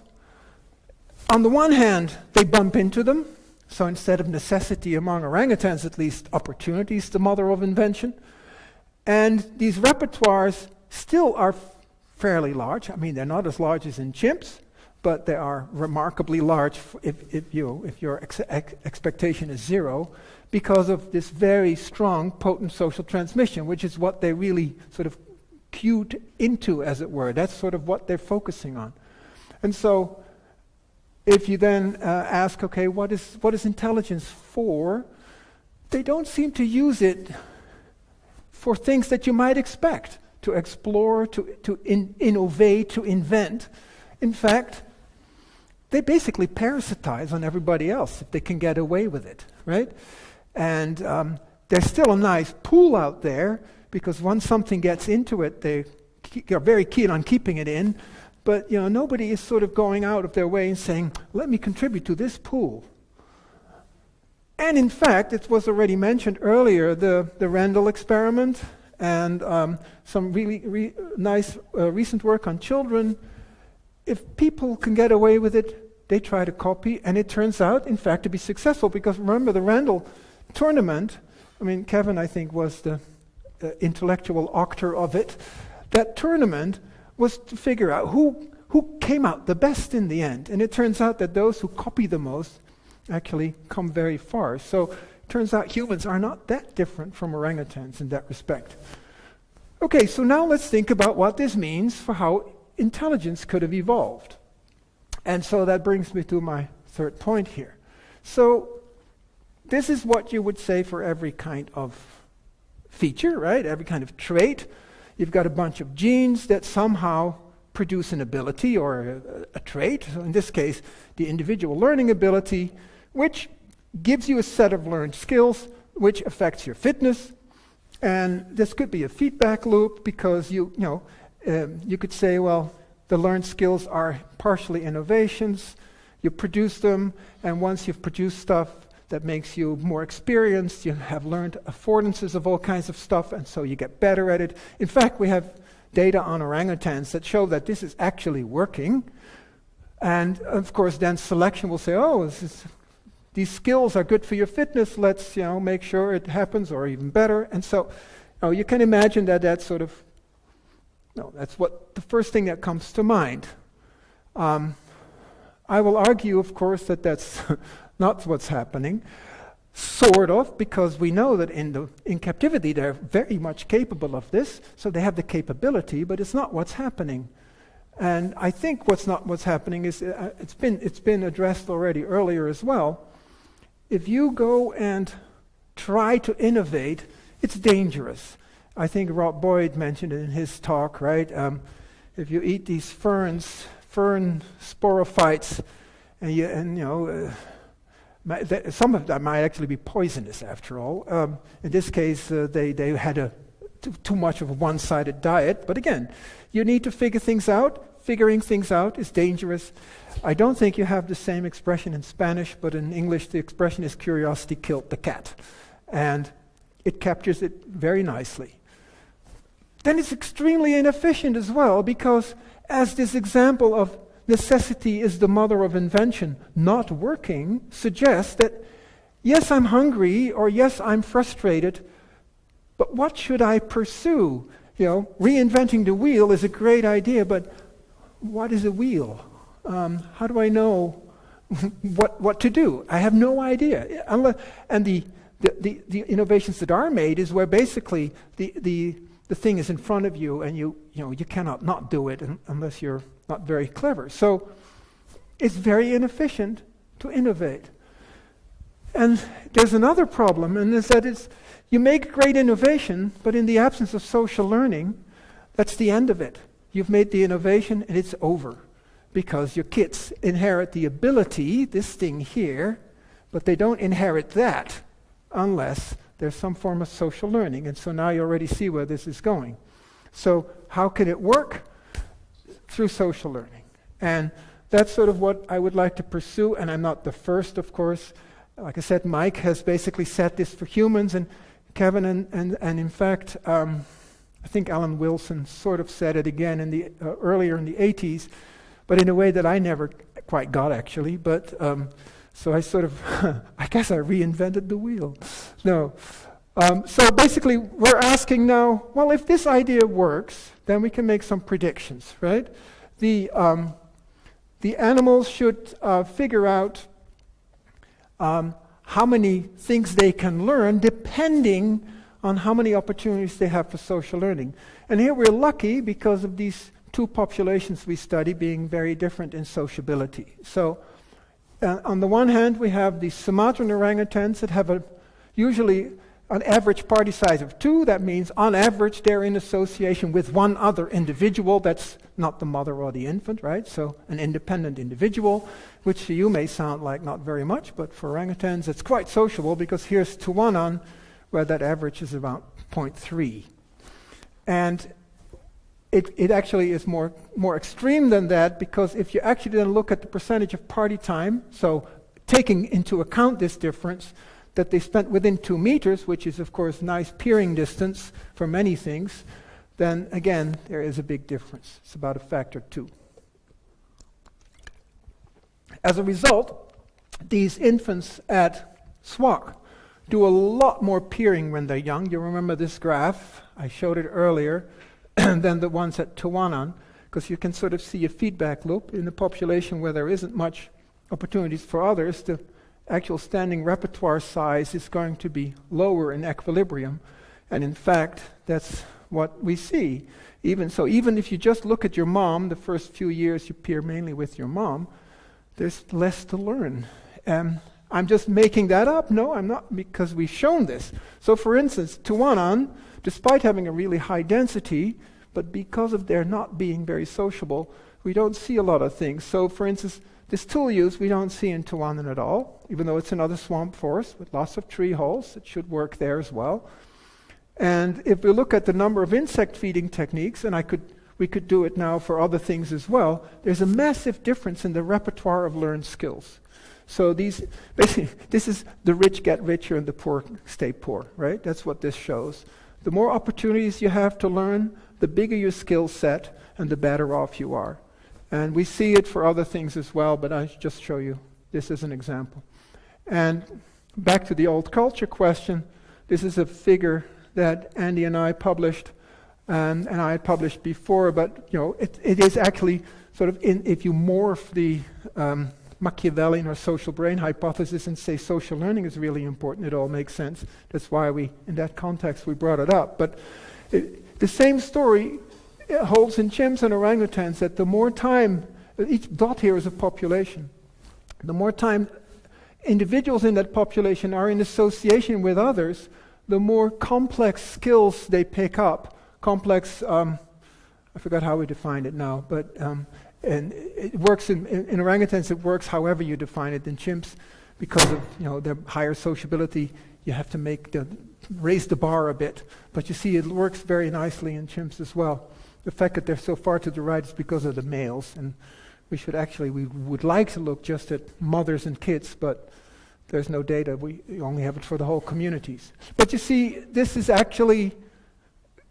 on the one hand, they bump into them. So instead of necessity among orangutans, at least opportunity is the mother of invention. And these repertoires still are fairly large. I mean, they're not as large as in chimps, but they are remarkably large if, if, you, if your ex- ex- expectation is zero, because of this very strong, potent social transmission, which is what they really sort of cued into, as it were. That's sort of what they're focusing on. And so, if you then uh, ask, okay, what is, what is intelligence for? They don't seem to use it for things that you might expect to explore, to, to in, innovate, to invent. In fact, they basically parasitize on everybody else if they can get away with it, right? And um, there's still a nice pool out there because once something gets into it, they are very keen on keeping it in. But you know, nobody is sort of going out of their way and saying, "Let me contribute to this pool." And in fact, it was already mentioned earlier the, the Rendell experiment and um, some really re- nice uh, recent work on children. If people can get away with it, they try to copy, and it turns out, in fact, to be successful because remember the Rendell tournament. I mean, Kevin, I think, was the uh, intellectual actor of it, that tournament was to figure out who, who came out the best in the end. And it turns out that those who copy the most actually come very far. So it turns out humans are not that different from orangutans in that respect. Okay, so now let's think about what this means for how intelligence could have evolved. And so that brings me to my third point here. So, this is what you would say for every kind of feature, right? Every kind of trait. You've got a bunch of genes that somehow produce an ability or a, a trait. So in this case, the individual learning ability which gives you a set of learned skills which affects your fitness. And this could be a feedback loop because you, you know, um, you could say, well, the learned skills are partially innovations. You produce them, and once you've produced stuff that makes you more experienced, you have learned affordances of all kinds of stuff, and so you get better at it. In fact, we have data on orangutans that show that this is actually working. And of course, then selection will say, oh, is, these skills are good for your fitness. Let's you know, make sure it happens, or even better. And so you, know, you can imagine that that's sort of, no, that's what the first thing that comes to mind. Um, I will argue, of course, that that's (laughs) not what's happening. Sort of, because we know that in, the, in captivity they're very much capable of this, so they have the capability, but it's not what's happening. And I think what's not what's happening is uh, it's been it's been addressed already earlier as well. If you go and try to innovate, it's dangerous. I think Rob Boyd mentioned it in his talk, right? Um, if you eat these ferns, fern sporophytes, and you and you know. Uh, some of them might actually be poisonous after all. Um, in this case, uh, they, they had a too, too much of a one sided diet. But again, you need to figure things out. Figuring things out is dangerous. I don't think you have the same expression in Spanish, but in English, the expression is curiosity killed the cat. And it captures it very nicely. Then it's extremely inefficient as well, because as this example of necessity is the mother of invention not working suggests that yes, I'm hungry, or yes, I'm frustrated, but what should I pursue? You know, reinventing the wheel is a great idea, but what is a wheel? Um, how do I know (laughs) what, what to do? I have no idea. Unless, and the, the, the, the, innovations that are made is where basically the, the, the thing is in front of you and you, you, know, you cannot not do it unless you're not very clever. So it's very inefficient to innovate. And there's another problem, and is that it's, you make great innovation, but in the absence of social learning, that's the end of it. You've made the innovation and it's over because your kids inherit the ability, this thing here, but they don't inherit that unless there's some form of social learning. And so now you already see where this is going. So, how can it work? Through social learning. And that's sort of what I would like to pursue. And I'm not the first, of course. Like I said, Mike has basically set this for humans, and Kevin, and, and, and in fact, um, I think Allan Wilson sort of said it again in the, uh, earlier in the 80s, but in a way that I never quite got actually. But um, so I sort of, (laughs) I guess I reinvented the wheel. No. Um, so basically, we're asking now, well, if this idea works, then we can make some predictions, right? The, um, the animals should uh, figure out um, how many things they can learn depending on how many opportunities they have for social learning. And here we're lucky because of these two populations we study being very different in sociability. So, uh, on the one hand, we have the Sumatran orangutans that have a usually an average party size of two. That means, on average, they're in association with one other individual that's not the mother or the infant, right? So, an independent individual, which to you may sound like not very much, but for orangutans, it's quite sociable because here's Tuanan, where that average is about 0.3. And it, it actually is more, more extreme than that because if you actually then look at the percentage of party time, so taking into account this difference, that they spent within two meters, which is, of course, nice peering distance for many things, then again, there is a big difference. It's about a factor two. As a result, these infants at Suaq do a lot more peering when they're young. You remember this graph? I showed it earlier (clears throat) than the ones at Tuanan, because you can sort of see a feedback loop in a population where there isn't much opportunities for others. The actual standing repertoire size is going to be lower in equilibrium. And in fact, that's what we see. Even so, even if you just look at your mom, the first few years you peer mainly with your mom, there's less to learn. Um, I'm just making that up. No, I'm not, because we've shown this. So, for instance, Tuanan, despite having a really high density, but because of their not being very sociable, we don't see a lot of things. So, for instance, this tool use we don't see in Tuanan at all, even though it's another swamp forest with lots of tree holes. It should work there as well. And if we look at the number of insect feeding techniques, and I could, we could do it now for other things as well, there's a massive difference in the repertoire of learned skills. So these, (laughs) basically, this is the rich get richer and the poor stay poor, right? That's what this shows. The more opportunities you have to learn, the bigger your skill set, and the better off you are. And we see it for other things as well, but I just show you this as an example. And back to the old culture question, this is a figure that Andy and I published, um, and I had published before, but you know, it, it is actually sort of in, if you morph the um, Machiavellian or social brain hypothesis and say social learning is really important, it all makes sense. That's why we, in that context, we brought it up. But it, the same story holds in chimps and orangutans that the more time, each dot here is a population, the more time individuals in that population are in association with others, the more complex skills they pick up. Complex, um, I forgot how we defined it now, but um, and it works in, in, in, orangutans. It works however you define it. In chimps, because of you know their higher sociability, you have to make the raise the bar a bit. But you see, it works very nicely in chimps as well. The fact that they're so far to the right is because of the males, and we should actually we would like to look just at mothers and kids, but there's no data. We only have it for the whole communities. But you see, this is actually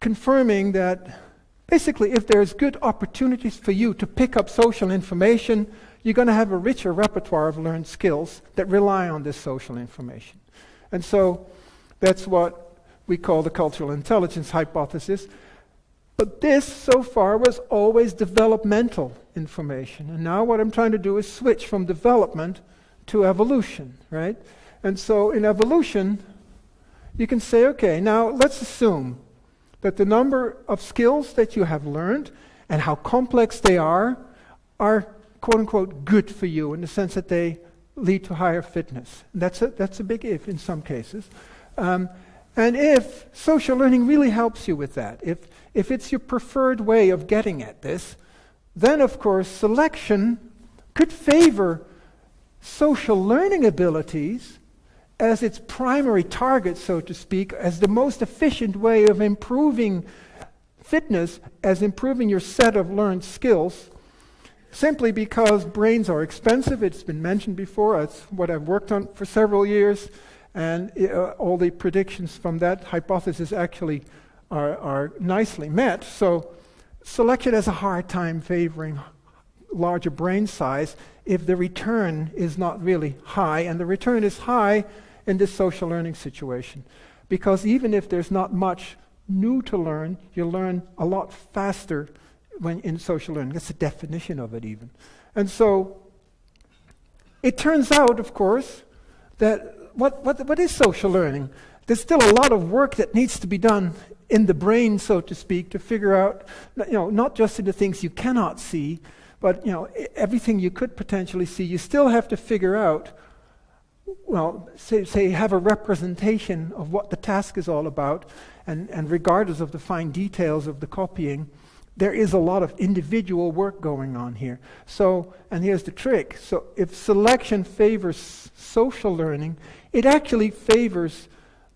confirming that basically, if there's good opportunities for you to pick up social information, you're going to have a richer repertoire of learned skills that rely on this social information. And so that's what we call the cultural intelligence hypothesis. But this, so far, was always developmental information. And now what I'm trying to do is switch from development to evolution, right? And so in evolution, you can say, okay, now let's assume that the number of skills that you have learned and how complex they are are quote unquote good for you in the sense that they lead to higher fitness. That's a, that's a big if in some cases. Um, and if social learning really helps you with that, if, if it's your preferred way of getting at this, then of course selection could favor social learning abilities as its primary target, so to speak, as the most efficient way of improving fitness, as improving your set of learned skills, simply because brains are expensive. It's been mentioned before. It's what I've worked on for several years. And uh, all the predictions from that hypothesis actually are, are nicely met. So, selection has a hard time favoring larger brain size if the return is not really high. And the return is high in this social learning situation. Because even if there's not much new to learn, you learn a lot faster when in social learning. That's the definition of it, even. And so it turns out, of course, that what, what, what is social learning? There's still a lot of work that needs to be done in the brain, so to speak, to figure out, you know, not just in the things you cannot see, but you know, everything you could potentially see. You still have to figure out well, say, say, have a representation of what the task is all about, and, and regardless of the fine details of the copying, there is a lot of individual work going on here. So, and here's the trick. So, if selection favors social learning, it actually favors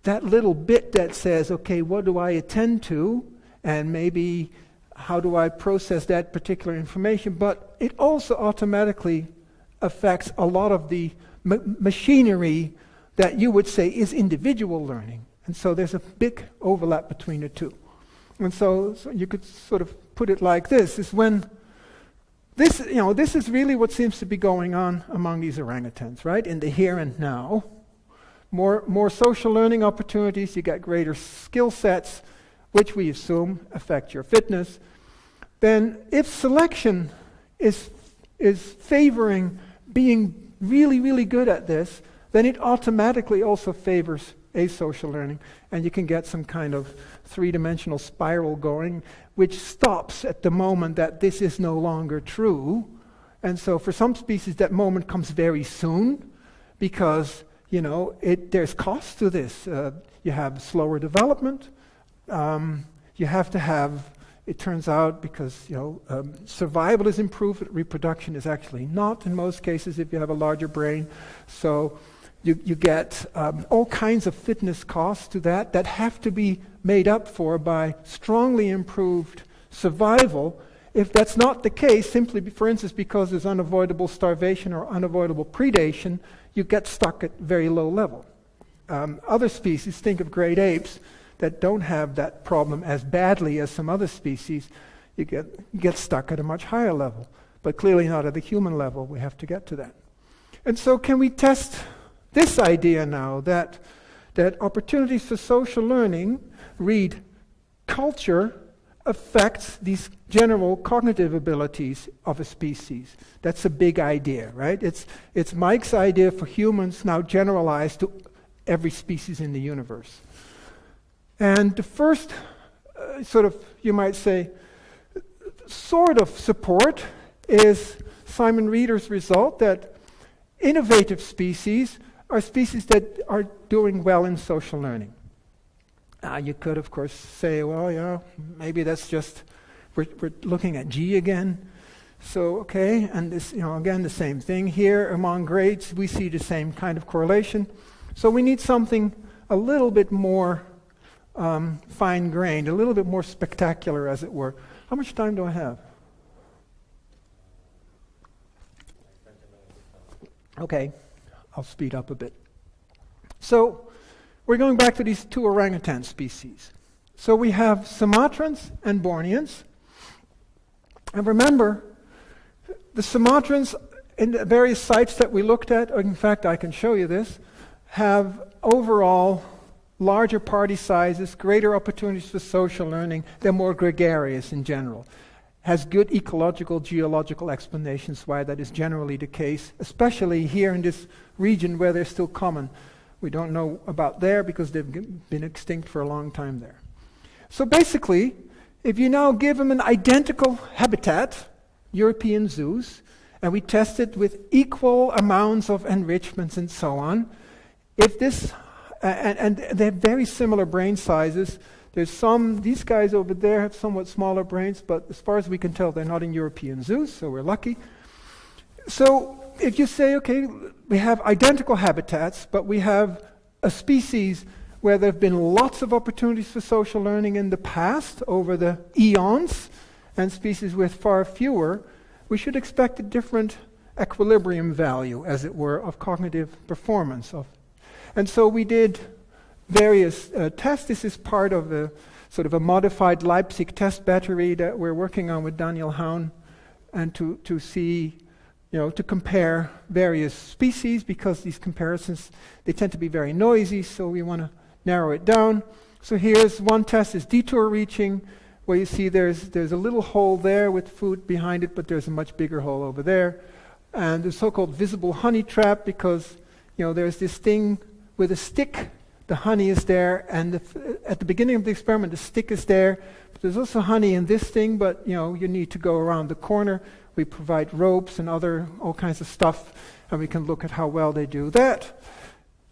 that little bit that says, okay, what do I attend to? And maybe how do I process that particular information? But it also automatically affects a lot of the ma- machinery that you would say is individual learning. And so there's a big overlap between the two. And so, so you could sort of put it like this is when this, you know, this is really what seems to be going on among these orangutans, right? In the here and now. More, more social learning opportunities, you get greater skill sets, which we assume affect your fitness. Then, if selection is, is favoring being really, really good at this, then it automatically also favors asocial learning. And you can get some kind of three dimensional spiral going, which stops at the moment that this is no longer true. And so for some species, that moment comes very soon because, you know, it, there's cost to this. Uh, you have slower development. Um, you have to have it turns out because you know um, survival is improved, reproduction is actually not in most cases if you have a larger brain. So you, you get um, all kinds of fitness costs to that that have to be made up for by strongly improved survival. If that's not the case, simply for instance because there's unavoidable starvation or unavoidable predation, you get stuck at very low level. Um, other species, think of great apes, that don't have that problem as badly as some other species, you get, you get stuck at a much higher level. But clearly not at the human level. We have to get to that. And so, can we test this idea now that, that opportunities for social learning, read culture, affects these general cognitive abilities of a species? That's a big idea, right? It's, it's Mike's idea for humans now generalized to every species in the universe. And the first, uh, sort of, you might say, sort of support is Simon Reader's result that innovative species are species that are doing well in social learning. Uh, you could, of course, say, well, yeah, maybe that's just, we're, we're looking at G again. So, okay, and this, you know, again, the same thing here among grades, we see the same kind of correlation. So we need something a little bit more um, fine grained, a little bit more spectacular, as it were. How much time do I have? Okay, I'll speed up a bit. So, we're going back to these two orangutan species. So, we have Sumatrans and Borneans. And remember, the Sumatrans, in the various sites that we looked at, in fact, I can show you this, have overall larger party sizes, greater opportunities for social learning, they're more gregarious in general. Has good ecological, geological explanations why that is generally the case, especially here in this region where they're still common. We don't know about there because they've been extinct for a long time there. So basically, if you now give them an identical habitat, European zoos, and we test it with equal amounts of enrichments and so on, if this and, and they have very similar brain sizes. There's some, these guys over there have somewhat smaller brains, but as far as we can tell, they're not in European zoos, so we're lucky. So if you say, okay, we have identical habitats, but we have a species where there have been lots of opportunities for social learning in the past over the eons, and species with far fewer, we should expect a different equilibrium value, as it were, of cognitive performance, of and so we did various uh, tests. This is part of a sort of a modified Leipzig test battery that we're working on with Daniel Haun, and to, to see, you know, to compare various species because these comparisons, they tend to be very noisy, so we want to narrow it down. So here's one test is detour reaching, where you see there's, there's a little hole there with food behind it, but there's a much bigger hole over there. And the so-called visible honey trap because, you know, there's this thing with a stick. The honey is there, and the at the beginning of the experiment, the stick is there. But There's also honey in this thing, but you know you need to go around the corner. We provide ropes and other all kinds of stuff, and we can look at how well they do that.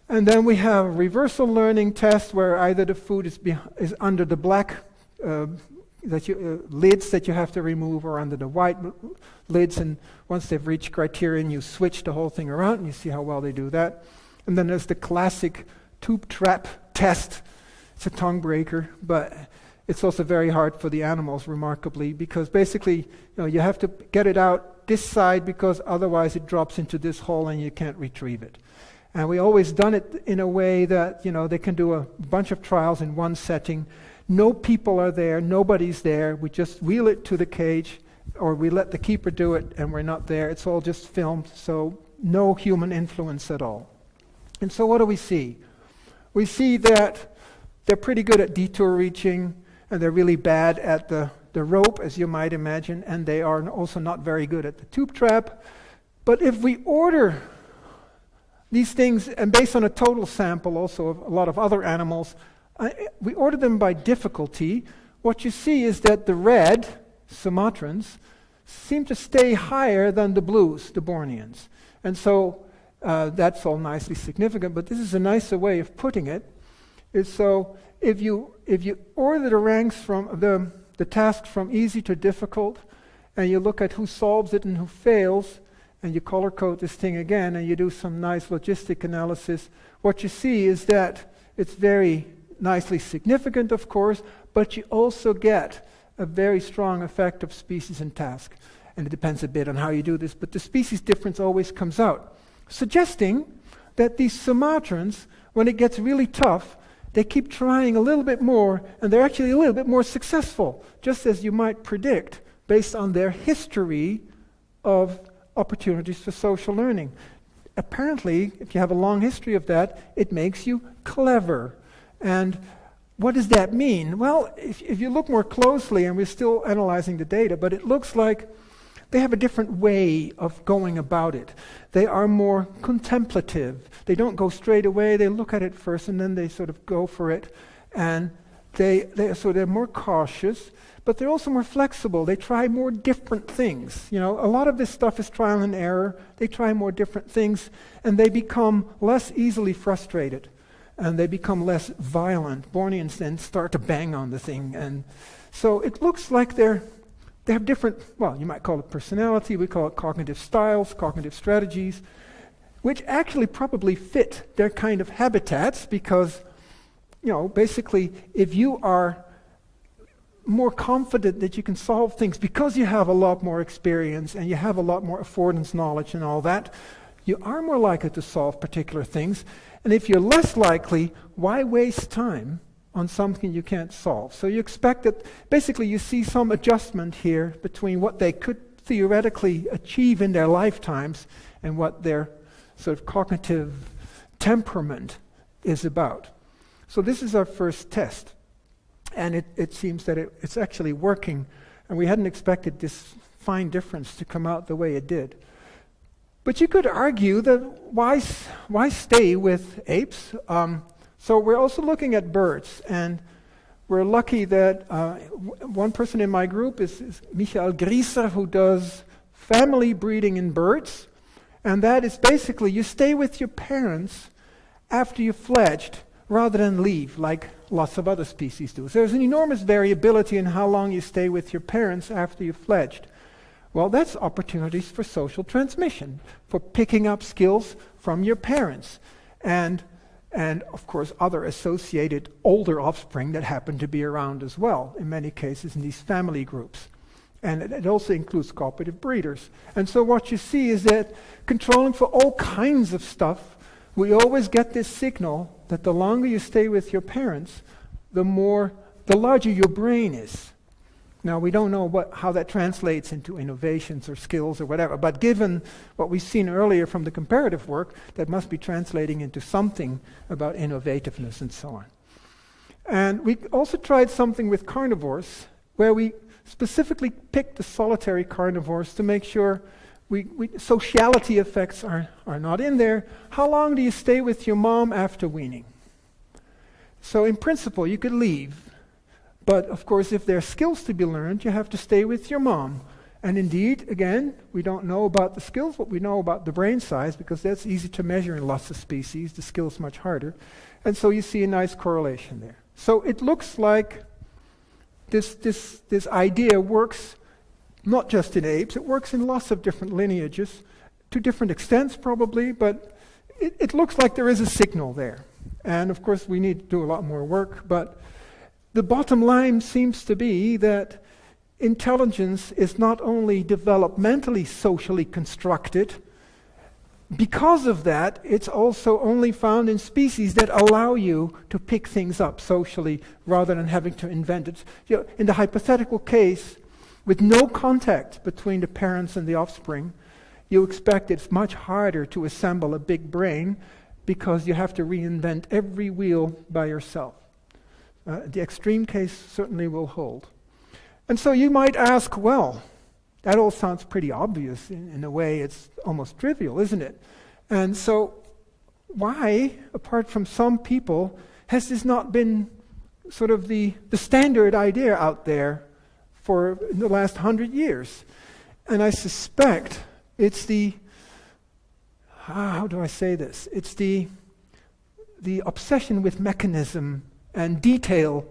And then we have a reversal learning test where either the food is, is under the black uh, that you, uh, lids that you have to remove or under the white lids, and once they've reached criterion, you switch the whole thing around, and you see how well they do that. And then there's the classic tube trap test. It's a tongue breaker, but it's also very hard for the animals, remarkably, because basically, you know, you have to get it out this side because otherwise it drops into this hole and you can't retrieve it. And we always done it in a way that, you know, they can do a bunch of trials in one setting. No people are there, nobody's there. We just wheel it to the cage, or we let the keeper do it, and we're not there. It's all just filmed, so no human influence at all. And so, what do we see? We see that they're pretty good at detour reaching, they're really bad at the, the rope, as you might imagine, and they are also not very good at the tube trap. But if we order these things, and based on a total sample also of a lot of other animals, uh, we order them by difficulty. What you see is that the red, Sumatrans, seem to stay higher than the blues, the Borneans. And so uh, that's all nicely significant, but this is a nicer way of putting it. Is so if you if you order the ranks from the the task from easy to difficult, and you look at who solves it and who fails, and you color code this thing again, and you do some nice logistic analysis, what you see is that it's very nicely significant, of course, but you also get a very strong effect of species and task. And it depends a bit on how you do this, but the species difference always comes out, suggesting that these Sumatrans, when it gets really tough, they keep trying a little bit more, and they're actually a little bit more successful, just as you might predict based on their history of opportunities for social learning. Apparently, if you have a long history of that, it makes you clever. And what does that mean? Well, if, if you look more closely, and we're still analyzing the data, but it looks like they have a different way of going about it. They are more contemplative. They don't go straight away, they look at it first and then they sort of go for it. And they, they, so they're more cautious, but they're also more flexible. They try more different things. You know, a lot of this stuff is trial and error. They try more different things, and they become less easily frustrated, and they become less violent. Borneans then start to bang on the thing, and so it looks like they're they have different, well, you might call it personality, we call it cognitive styles, cognitive strategies, which actually probably fit their kind of habitats because, you know, basically, if you are more confident that you can solve things because you have a lot more experience and you have a lot more affordance knowledge and all that, you are more likely to solve particular things. And if you're less likely, why waste time on something you can't solve. So you expect that basically you see some adjustment here between what they could theoretically achieve in their lifetimes and what their sort of cognitive temperament is about. So this is our first test. And it, it seems that it, it's actually working. And we hadn't expected this fine difference to come out the way it did. But you could argue that why, why stay with apes? Um, so we're also looking at birds, and we're lucky that uh, one person in my group is, is Michael Griesser, who does family breeding in birds. And that is basically you stay with your parents after you've fledged rather than leave, like lots of other species do. So there's an enormous variability in how long you stay with your parents after you've fledged. Well, that's opportunities for social transmission, for picking up skills from your parents. And and of course other associated older offspring that happen to be around as well, in many cases in these family groups. And it, also includes cooperative breeders. And so what you see is that controlling for all kinds of stuff, we always get this signal that the longer you stay with your parents, the more, the larger your brain is. Now, we don't know what, how that translates into innovations or skills or whatever, but given what we've seen earlier from the comparative work, that must be translating into something about innovativeness and so on. And we also tried something with carnivores, where we specifically picked the solitary carnivores to make sure we, we, sociality effects are, are not in there. How long do you stay with your mom after weaning? So, in principle, you could leave but of course, if there are skills to be learned, you have to stay with your mom. And indeed, again, we don't know about the skills, but we know about the brain size because that's easy to measure in lots of species. The skill's much harder. And so you see a nice correlation there. So it looks like this, this, this idea works not just in apes, it works in lots of different lineages, to different extents probably, but it, it looks like there is a signal there. And of course, we need to do a lot more work, but the bottom line seems to be that intelligence is not only developmentally socially constructed, because of that, it's also only found in species that allow you to pick things up socially rather than having to invent it. You know, in the hypothetical case, with no contact between the parents and the offspring, you expect it's much harder to assemble a big brain because you have to reinvent every wheel by yourself. Uh, the extreme case certainly will hold. And so you might ask, well, that all sounds pretty obvious. In, in a way, it's almost trivial, isn't it? And so, why, apart from some people, has this not been sort of the, the standard idea out there for the last hundred years? And I suspect it's the, how do I say this? It's the, the obsession with mechanism and detail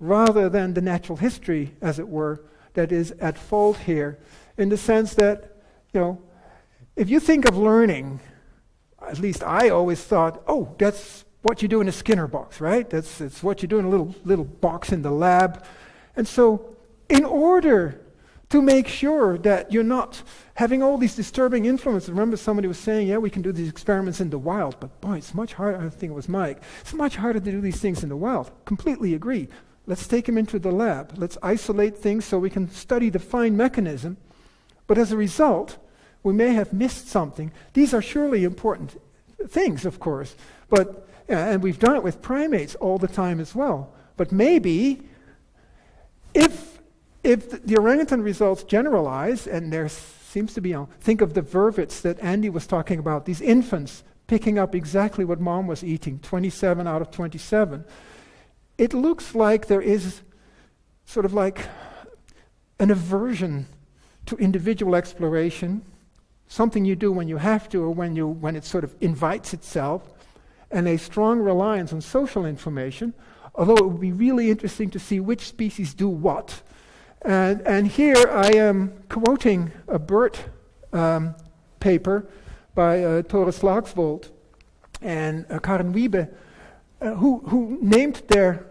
rather than the natural history, as it were, that is at fault here, in the sense that, you know, if you think of learning, at least I always thought, oh, that's what you do in a Skinner box, right? That's, that's what you do in a little, little box in the lab. And so, in order to make sure that you're not having all these disturbing influences. Remember, somebody was saying, yeah, we can do these experiments in the wild, but boy, it's much harder. I think it was Mike. It's much harder to do these things in the wild. Completely agree. Let's take them into the lab. Let's isolate things so we can study the fine mechanism. But as a result, we may have missed something. These are surely important things, of course, but uh, and we've done it with primates all the time as well. But maybe if if the orangutan results generalize, and there seems to be, you know, think of the vervets that Andy was talking about, these infants picking up exactly what mom was eating, 27 out of 27. It looks like there is sort of like an aversion to individual exploration, something you do when you have to or when, you, when it sort of invites itself, and a strong reliance on social information, although it would be really interesting to see which species do what and, and here I am quoting a BERT um, paper by uh, Tore Slagsvold and uh, Karen Wiebe, uh, who, who named their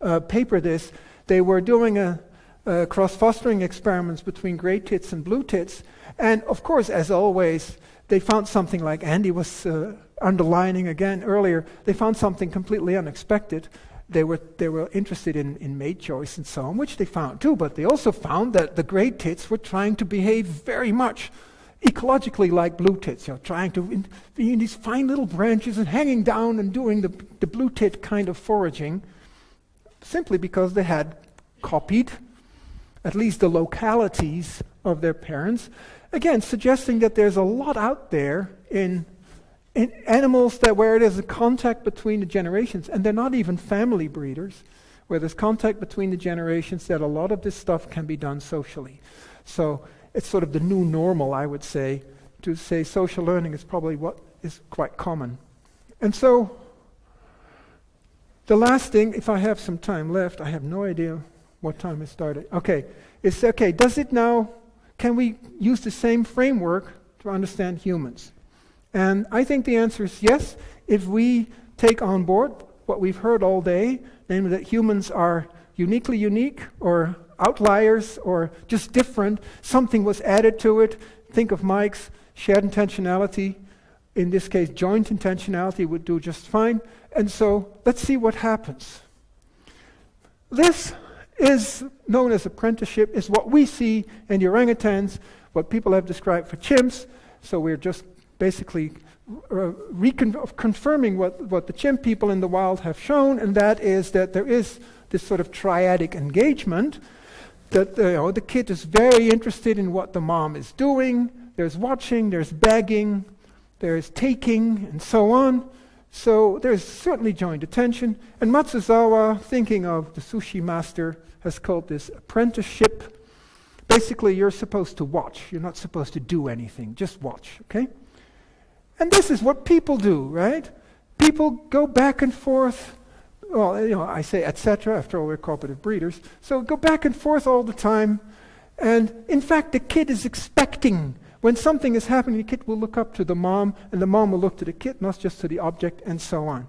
uh, paper this. They were doing a, a cross fostering experiments between great tits and blue tits. And of course, as always, they found something like Andy was uh, underlining again earlier, they found something completely unexpected they were, they were interested in, in mate choice and so on, which they found too, but they also found that the great tits were trying to behave very much ecologically like blue tits, you know, trying to in, be in these fine little branches and hanging down and doing the, the blue tit kind of foraging, simply because they had copied at least the localities of their parents. Again, suggesting that there's a lot out there in in animals that where there's a contact between the generations, and they're not even family breeders, where there's contact between the generations, that a lot of this stuff can be done socially. So it's sort of the new normal, I would say, to say social learning is probably what is quite common. And so the last thing, if I have some time left, I have no idea what time it started. Okay, it's okay, does it now, can we use the same framework to understand humans? And I think the answer is yes, if we take on board what we've heard all day, namely that humans are uniquely unique or outliers or just different, something was added to it. Think of Mike's shared intentionality. In this case, joint intentionality would do just fine. And so let's see what happens. This is known as apprenticeship, is what we see in orangutans, what people have described for chimps. So we're just basically uh, confirming what, what the chimp people in the wild have shown, and that is that there is this sort of triadic engagement. That you know, the kid is very interested in what the mom is doing. There's watching, there's begging, there's taking, and so on. So there's certainly joint attention. And Matsuzawa, thinking of the sushi master, has called this apprenticeship. Basically, you're supposed to watch. You're not supposed to do anything. Just watch, okay? And this is what people do, right? People go back and forth. Well, you know, I say etc. After all, we're cooperative breeders. So go back and forth all the time. And in fact, the kid is expecting when something is happening, the kid will look up to the mom, and the mom will look to the kid, not just to the object, and so on.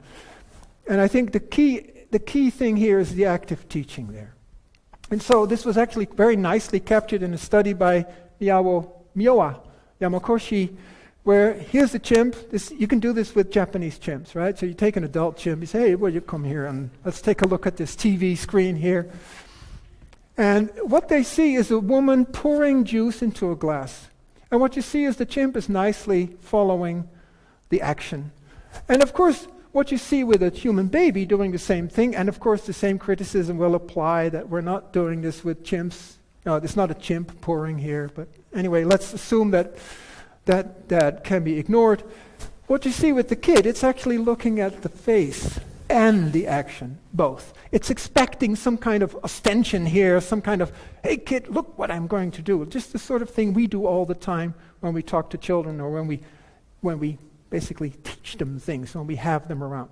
And I think the key, the key thing here is the active teaching there. And so this was actually very nicely captured in a study by Myowa, Myowa Yamakoshi, where here's the chimp. This, you can do this with Japanese chimps, right? So you take an adult chimp, you say, hey, will you come here and let's take a look at this TV screen here. And what they see is a woman pouring juice into a glass. And what you see is the chimp is nicely following the action. And of course, what you see with a human baby doing the same thing, and of course, the same criticism will apply that we're not doing this with chimps. No, it's not a chimp pouring here, but anyway, let's assume that that, that can be ignored. What you see with the kid, it's actually looking at the face and the action, both. It's expecting some kind of ostension here, some kind of, hey kid, look what I'm going to do. Just the sort of thing we do all the time when we talk to children or when we, when we basically teach them things, when we have them around.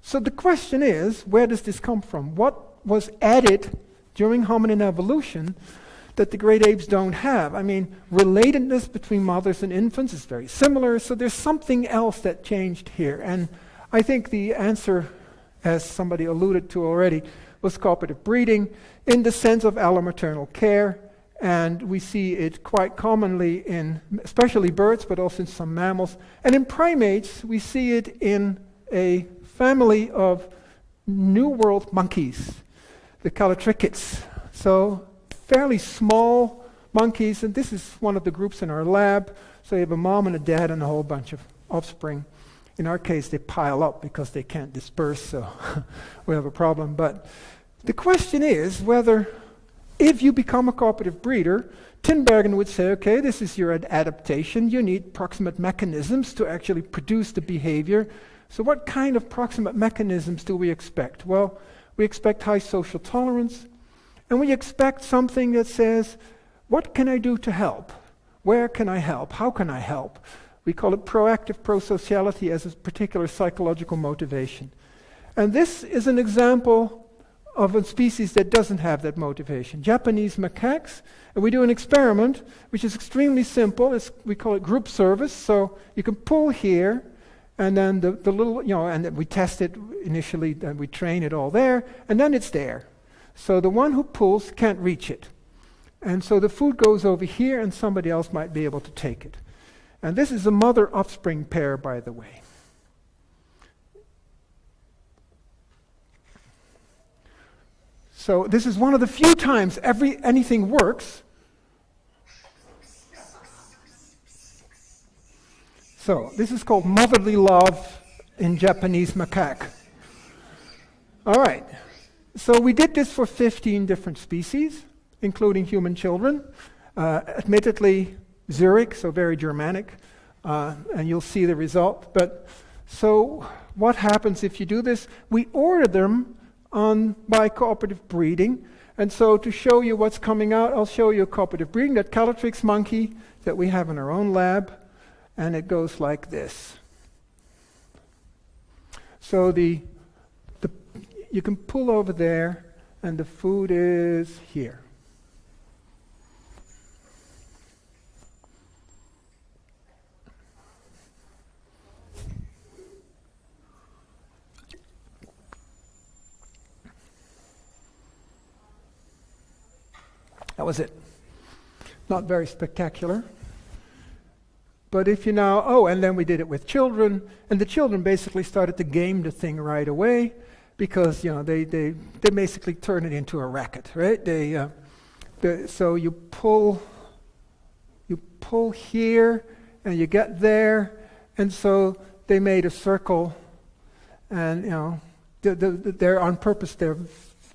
So the question is, where does this come from? What, was added during hominin evolution that the great apes don't have. I mean, relatedness between mothers and infants is very similar, so there's something else that changed here. And I think the answer, as somebody alluded to already, was cooperative breeding in the sense of allomaternal care. And we see it quite commonly in, especially birds, but also in some mammals. And in primates, we see it in a family of New World monkeys, the callitrichids. So fairly small monkeys, and this is one of the groups in our lab. So you have a mom and a dad and a whole bunch of offspring. In our case, they pile up because they can't disperse, so (laughs) we have a problem. But the question is whether, if you become a cooperative breeder, Tinbergen would say, okay, this is your ad- adaptation. You need proximate mechanisms to actually produce the behavior. So, what kind of proximate mechanisms do we expect? Well, we expect high social tolerance, and we expect something that says, what can I do to help? Where can I help? How can I help? We call it proactive prosociality as a particular psychological motivation. And this is an example of a species that doesn't have that motivation. Japanese macaques, and we do an experiment which is extremely simple. It's, we call it group service. So you can pull here, and then the, the little, you know, and we test it initially, and we train it all there, and then it's there. So the one who pulls can't reach it. And so the food goes over here, and somebody else might be able to take it. And this is a mother offspring pair, by the way. So this is one of the few times every anything works. So this is called motherly love in Japanese macaque. All right. So we did this for 15 different species, including human children. Uh, admittedly, Zurich, so very Germanic, uh, and you'll see the result. But so what happens if you do this? We order them on by cooperative breeding. And so to show you what's coming out, I'll show you a cooperative breeding, that Callithrix monkey that we have in our own lab. And it goes like this. So the you can pull over there, and the food is here. That was it. Not very spectacular. But if you now, oh, and then we did it with children, and the children basically started to game the thing right away because you know they, they, they basically turn it into a racket, right? They, uh, the, so you pull you pull here and you get there, and so they made a circle, and you know the, the, they're on purpose. They're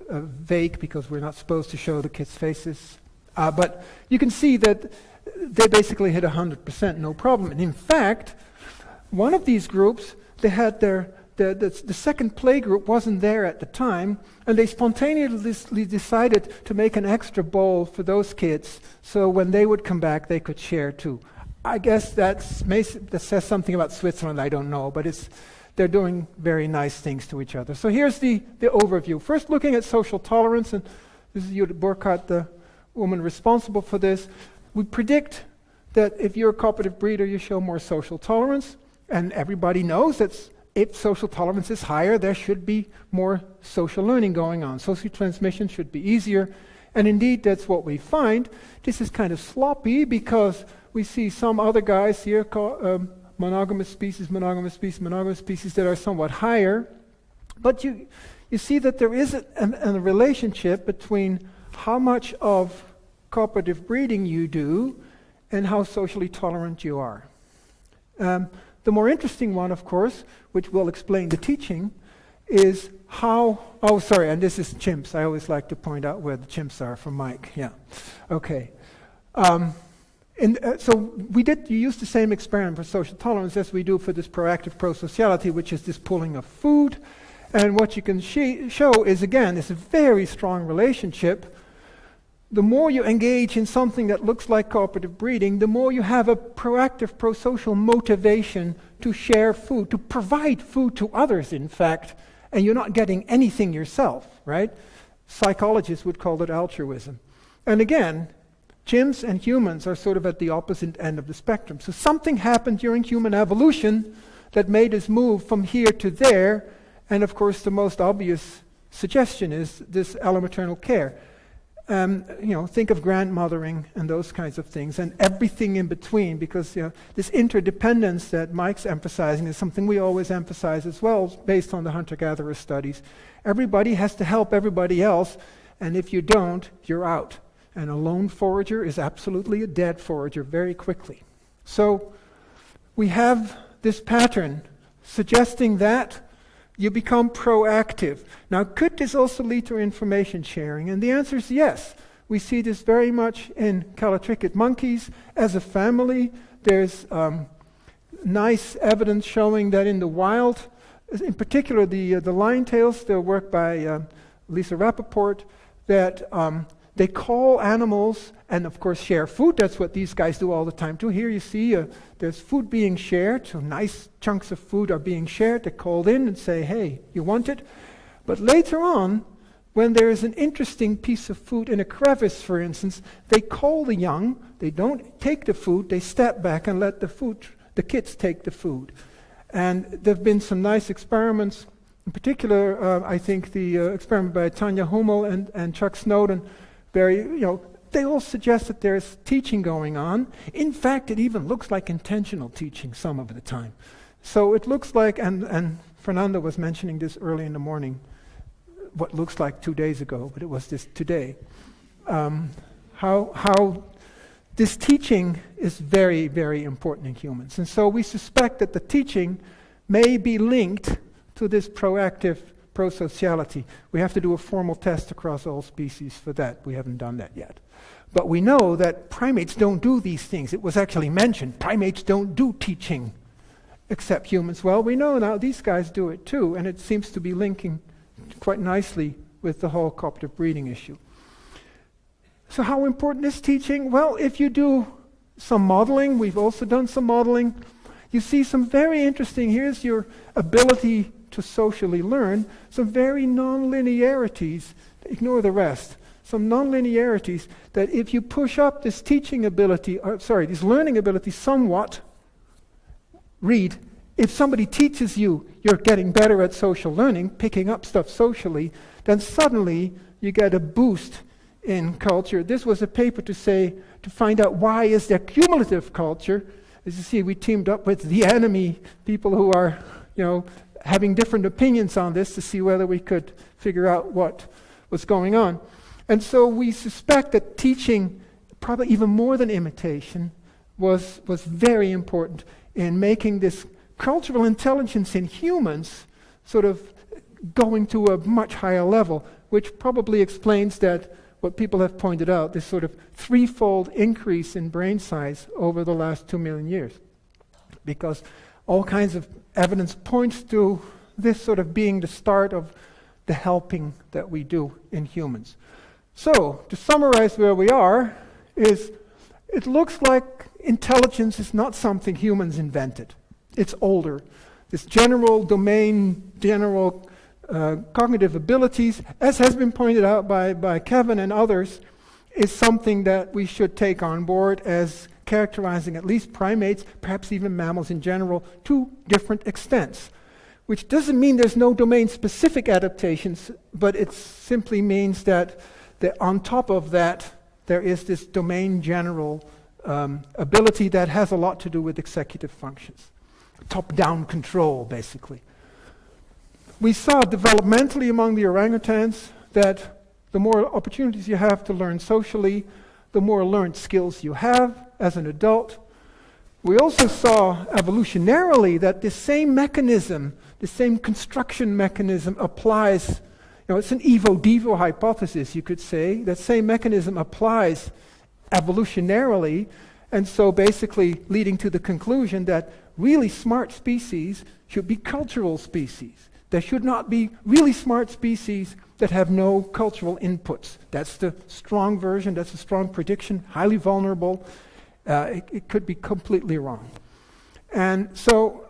uh, vague because we're not supposed to show the kids' faces, uh, but you can see that they basically hit 100%, no problem. And in fact, one of these groups they had their the, the, the, second play group wasn't there at the time, and they spontaneously decided to make an extra bowl for those kids so when they would come back, they could share too. I guess that's, that says something about Switzerland, I don't know, but it's, they're doing very nice things to each other. So here's the, the overview. First, looking at social tolerance, and this is Judith Burkart, the woman responsible for this. We predict that if you're a cooperative breeder, you show more social tolerance, and everybody knows that's if social tolerance is higher, there should be more social learning going on. Social transmission should be easier. And indeed, that's what we find. This is kind of sloppy because we see some other guys here, um, monogamous species, monogamous species, monogamous species that are somewhat higher. But you, you see that there is a, a, a relationship between how much of cooperative breeding you do and how socially tolerant you are. Um, the more interesting one, of course, which will explain the teaching, is how. Oh, sorry, and this is chimps. I always like to point out where the chimps are for Mike. Yeah. Okay. Um, and, uh, so we did you use the same experiment for social tolerance as we do for this proactive prosociality, which is this pulling of food. And what you can show is again, is a very strong relationship the more you engage in something that looks like cooperative breeding, the more you have a proactive pro-social motivation to share food, to provide food to others, in fact, and you're not getting anything yourself, right? psychologists would call it altruism. And again, chimps and humans are sort of at the opposite end of the spectrum. So something happened during human evolution that made us move from here to there. And of course, the most obvious suggestion is this allomaternal care. Um, you know, think of grandmothering and those kinds of things, and everything in between, because you know, this interdependence that Mike's emphasizing is something we always emphasize as well, based on the hunter-gatherer studies. Everybody has to help everybody else, and if you don't, you're out. And a lone forager is absolutely a dead forager very quickly. So we have this pattern suggesting that you become proactive. Now, could this also lead to information sharing? And the answer is yes. We see this very much in callitrichid monkeys. As a family, there's um, nice evidence showing that in the wild, in particular the, uh, the lion tails, the work by uh, Lisa Rapaport, that um, they call animals and, of course, share food. That's what these guys do all the time, too. Here you see uh, there's food being shared, so nice chunks of food are being shared. They're called in and say, hey, you want it? But later on, when there is an interesting piece of food in a crevice, for instance, they call the young, they don't take the food, they step back and let the food, the kids take the food. And there have been some nice experiments. In particular, uh, I think the uh, experiment by Tanya Humle and, and Chuck Snowdon very, you know, they all suggest that there's teaching going on. In fact, it even looks like intentional teaching some of the time. So it looks like, and, and Fernando was mentioning this early in the morning, what looks like two days ago, but it was this today. Um, how, how this teaching is very, very important in humans. And so we suspect that the teaching may be linked to this proactive prosociality. We have to do a formal test across all species for that. We haven't done that yet. But we know that primates don't do these things. It was actually mentioned. Primates don't do teaching except humans. Well, we know now these guys do it too, and it seems to be linking quite nicely with the whole cooperative breeding issue. So, how important is teaching? Well, if you do some modeling, we've also done some modeling, you see some very interesting. Here's your ability to socially learn some very non-linearities. Ignore the rest. Some non-linearities that if you push up this teaching ability, or, sorry, this learning ability somewhat, read, if somebody teaches you you're getting better at social learning, picking up stuff socially, then suddenly you get a boost in culture. This was a paper to say, to find out why is there cumulative culture. As you see, we teamed up with the (laughs) enemy, people who are, you know, having different opinions on this to see whether we could figure out what was going on. And so we suspect that teaching, probably even more than imitation, was, was very important in making this cultural intelligence in humans sort of going to a much higher level, which probably explains that what people have pointed out, this sort of threefold increase in brain size over the last two million years. Because all kinds of evidence points to this sort of being the start of the helping that we do in humans. So, to summarize where we are, is it looks like intelligence is not something humans invented. It's older. This general domain, general uh, cognitive abilities, as has been pointed out by, by Kevin and others, is something that we should take on board as characterizing at least primates, perhaps even mammals in general, to different extents. Which doesn't mean there's no domain specific adaptations, but it simply means that, that on top of that, there is this domain general um, ability that has a lot to do with executive functions. Top down control, basically. We saw developmentally among the orangutans that the more opportunities you have to learn socially, the more learned skills you have as an adult. We also saw evolutionarily that the same mechanism, the same construction mechanism applies. You know, it's an evo-devo hypothesis, you could say. That same mechanism applies evolutionarily, and so basically leading to the conclusion that really smart species should be cultural species. There should not be really smart species that have no cultural inputs. That's the strong version, that's a strong prediction, highly vulnerable. Uh, it, it could be completely wrong. And so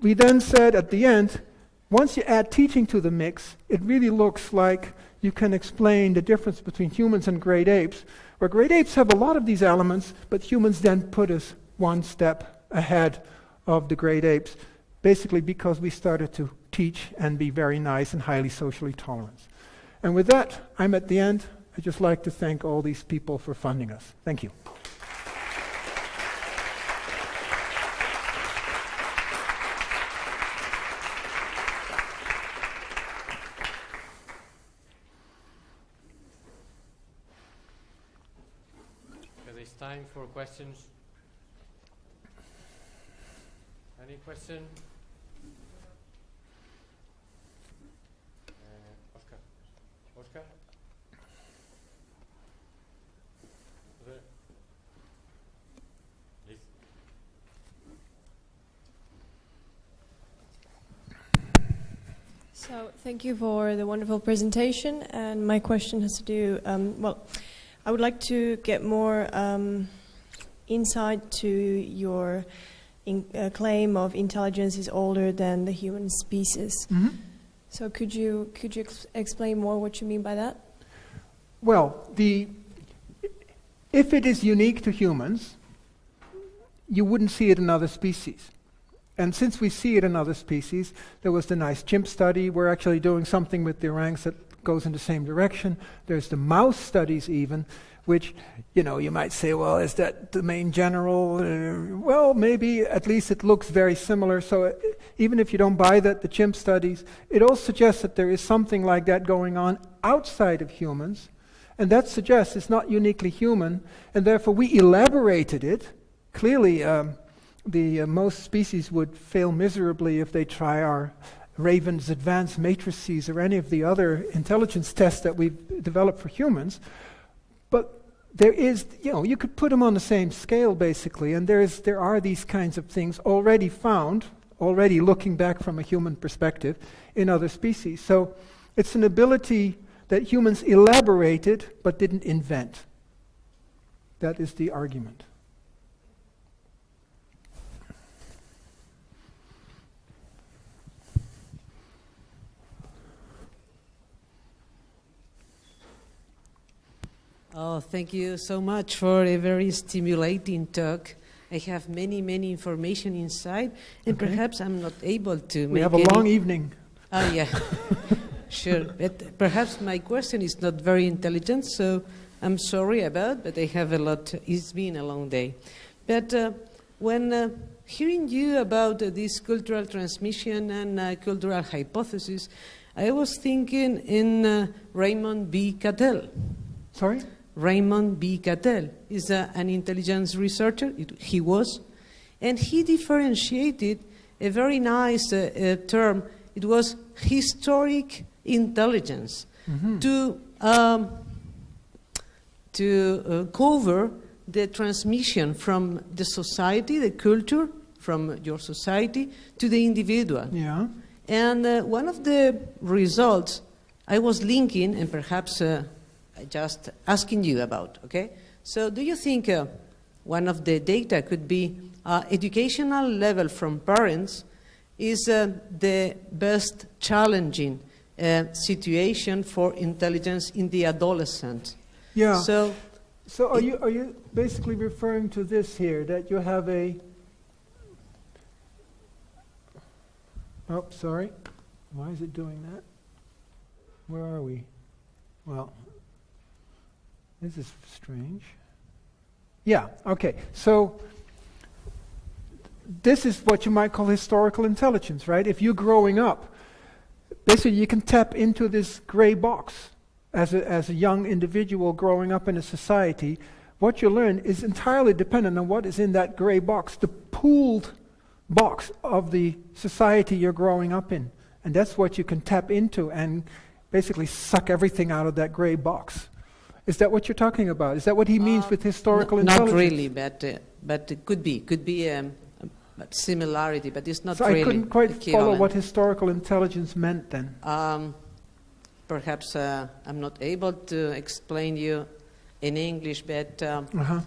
we then said at the end, once you add teaching to the mix, it really looks like you can explain the difference between humans and great apes, where great apes have a lot of these elements, but humans then put us one step ahead of the great apes, basically because we started to teach and be very nice and highly socially tolerant. And with that, I'm at the end. I'd just like to thank all these people for funding us. Thank you. Time for questions. Any question? Uh, Oscar. Oscar? There. Please. So, thank you for the wonderful presentation. And my question has to do, um, well, I would like to get more um, insight to your in, uh, claim of intelligence is older than the human species. Mm-hmm. So, could you could you ex- explain more what you mean by that? Well, the, if it is unique to humans, you wouldn't see it in other species. And since we see it in other species, there was the nice chimp study. We're actually doing something with the orangs that goes in the same direction. There's the mouse studies, even, which, you know, you might say, well, is that the main general? Uh, well, maybe at least it looks very similar. So uh, even if you don't buy that, the chimp studies, it all suggests that there is something like that going on outside of humans. And that suggests it's not uniquely human, and therefore we elaborated it. Clearly, um, the uh, most species would fail miserably if they try our Raven's advanced matrices or any of the other intelligence tests that we've developed for humans. But there is, you know, you could put them on the same scale basically, and there is, there are these kinds of things already found, already looking back from a human perspective, in other species. So it's an ability that humans elaborated but didn't invent. That is the argument. Oh, thank you so much for a very stimulating talk. I have many, many information inside, and Okay. perhaps I'm not able to We make have a long evening. Oh, yeah. (laughs) sure. But perhaps my question is not very intelligent, so I'm sorry about, but I have a lot. It's been a long day. But uh, when uh, hearing you about uh, this cultural transmission and uh, cultural hypothesis, I was thinking in uh, Raymond B. Cattell. Sorry? Raymond B. Cattell is a, an intelligence researcher, it, he was, and he differentiated a very nice uh, uh, term. It was historic intelligence Mhm. to, um, to uh, cover the transmission from the society, the culture, from your society to the individual. Yeah. And uh, one of the results I was linking, and perhaps uh, just asking you about, okay? So, do you think uh, one of the data could be uh, educational level from parents is uh, the best challenging uh, situation for intelligence in the adolescent? Yeah. So, So are It- you, are you basically referring to this here, that you have a... Oh, sorry. Why is it doing that? Where are we? Well, this is strange. Yeah, okay. So this is what you might call historical intelligence, right? If you're growing up, basically you can tap into this gray box as a, as a young individual growing up in a society, what you learn is entirely dependent on what is in that gray box, the pooled box of the society you're growing up in. And that's what you can tap into and basically suck everything out of that gray box. Is that what you're talking about? Is that what he means Uh, with historical intelligence? not really, but, uh, but it could be, could be um, a similarity, but it's not so really I couldn't quite follow what historical intelligence meant then. Um, perhaps uh, I'm not able to explain you in English, but um, Uh-huh.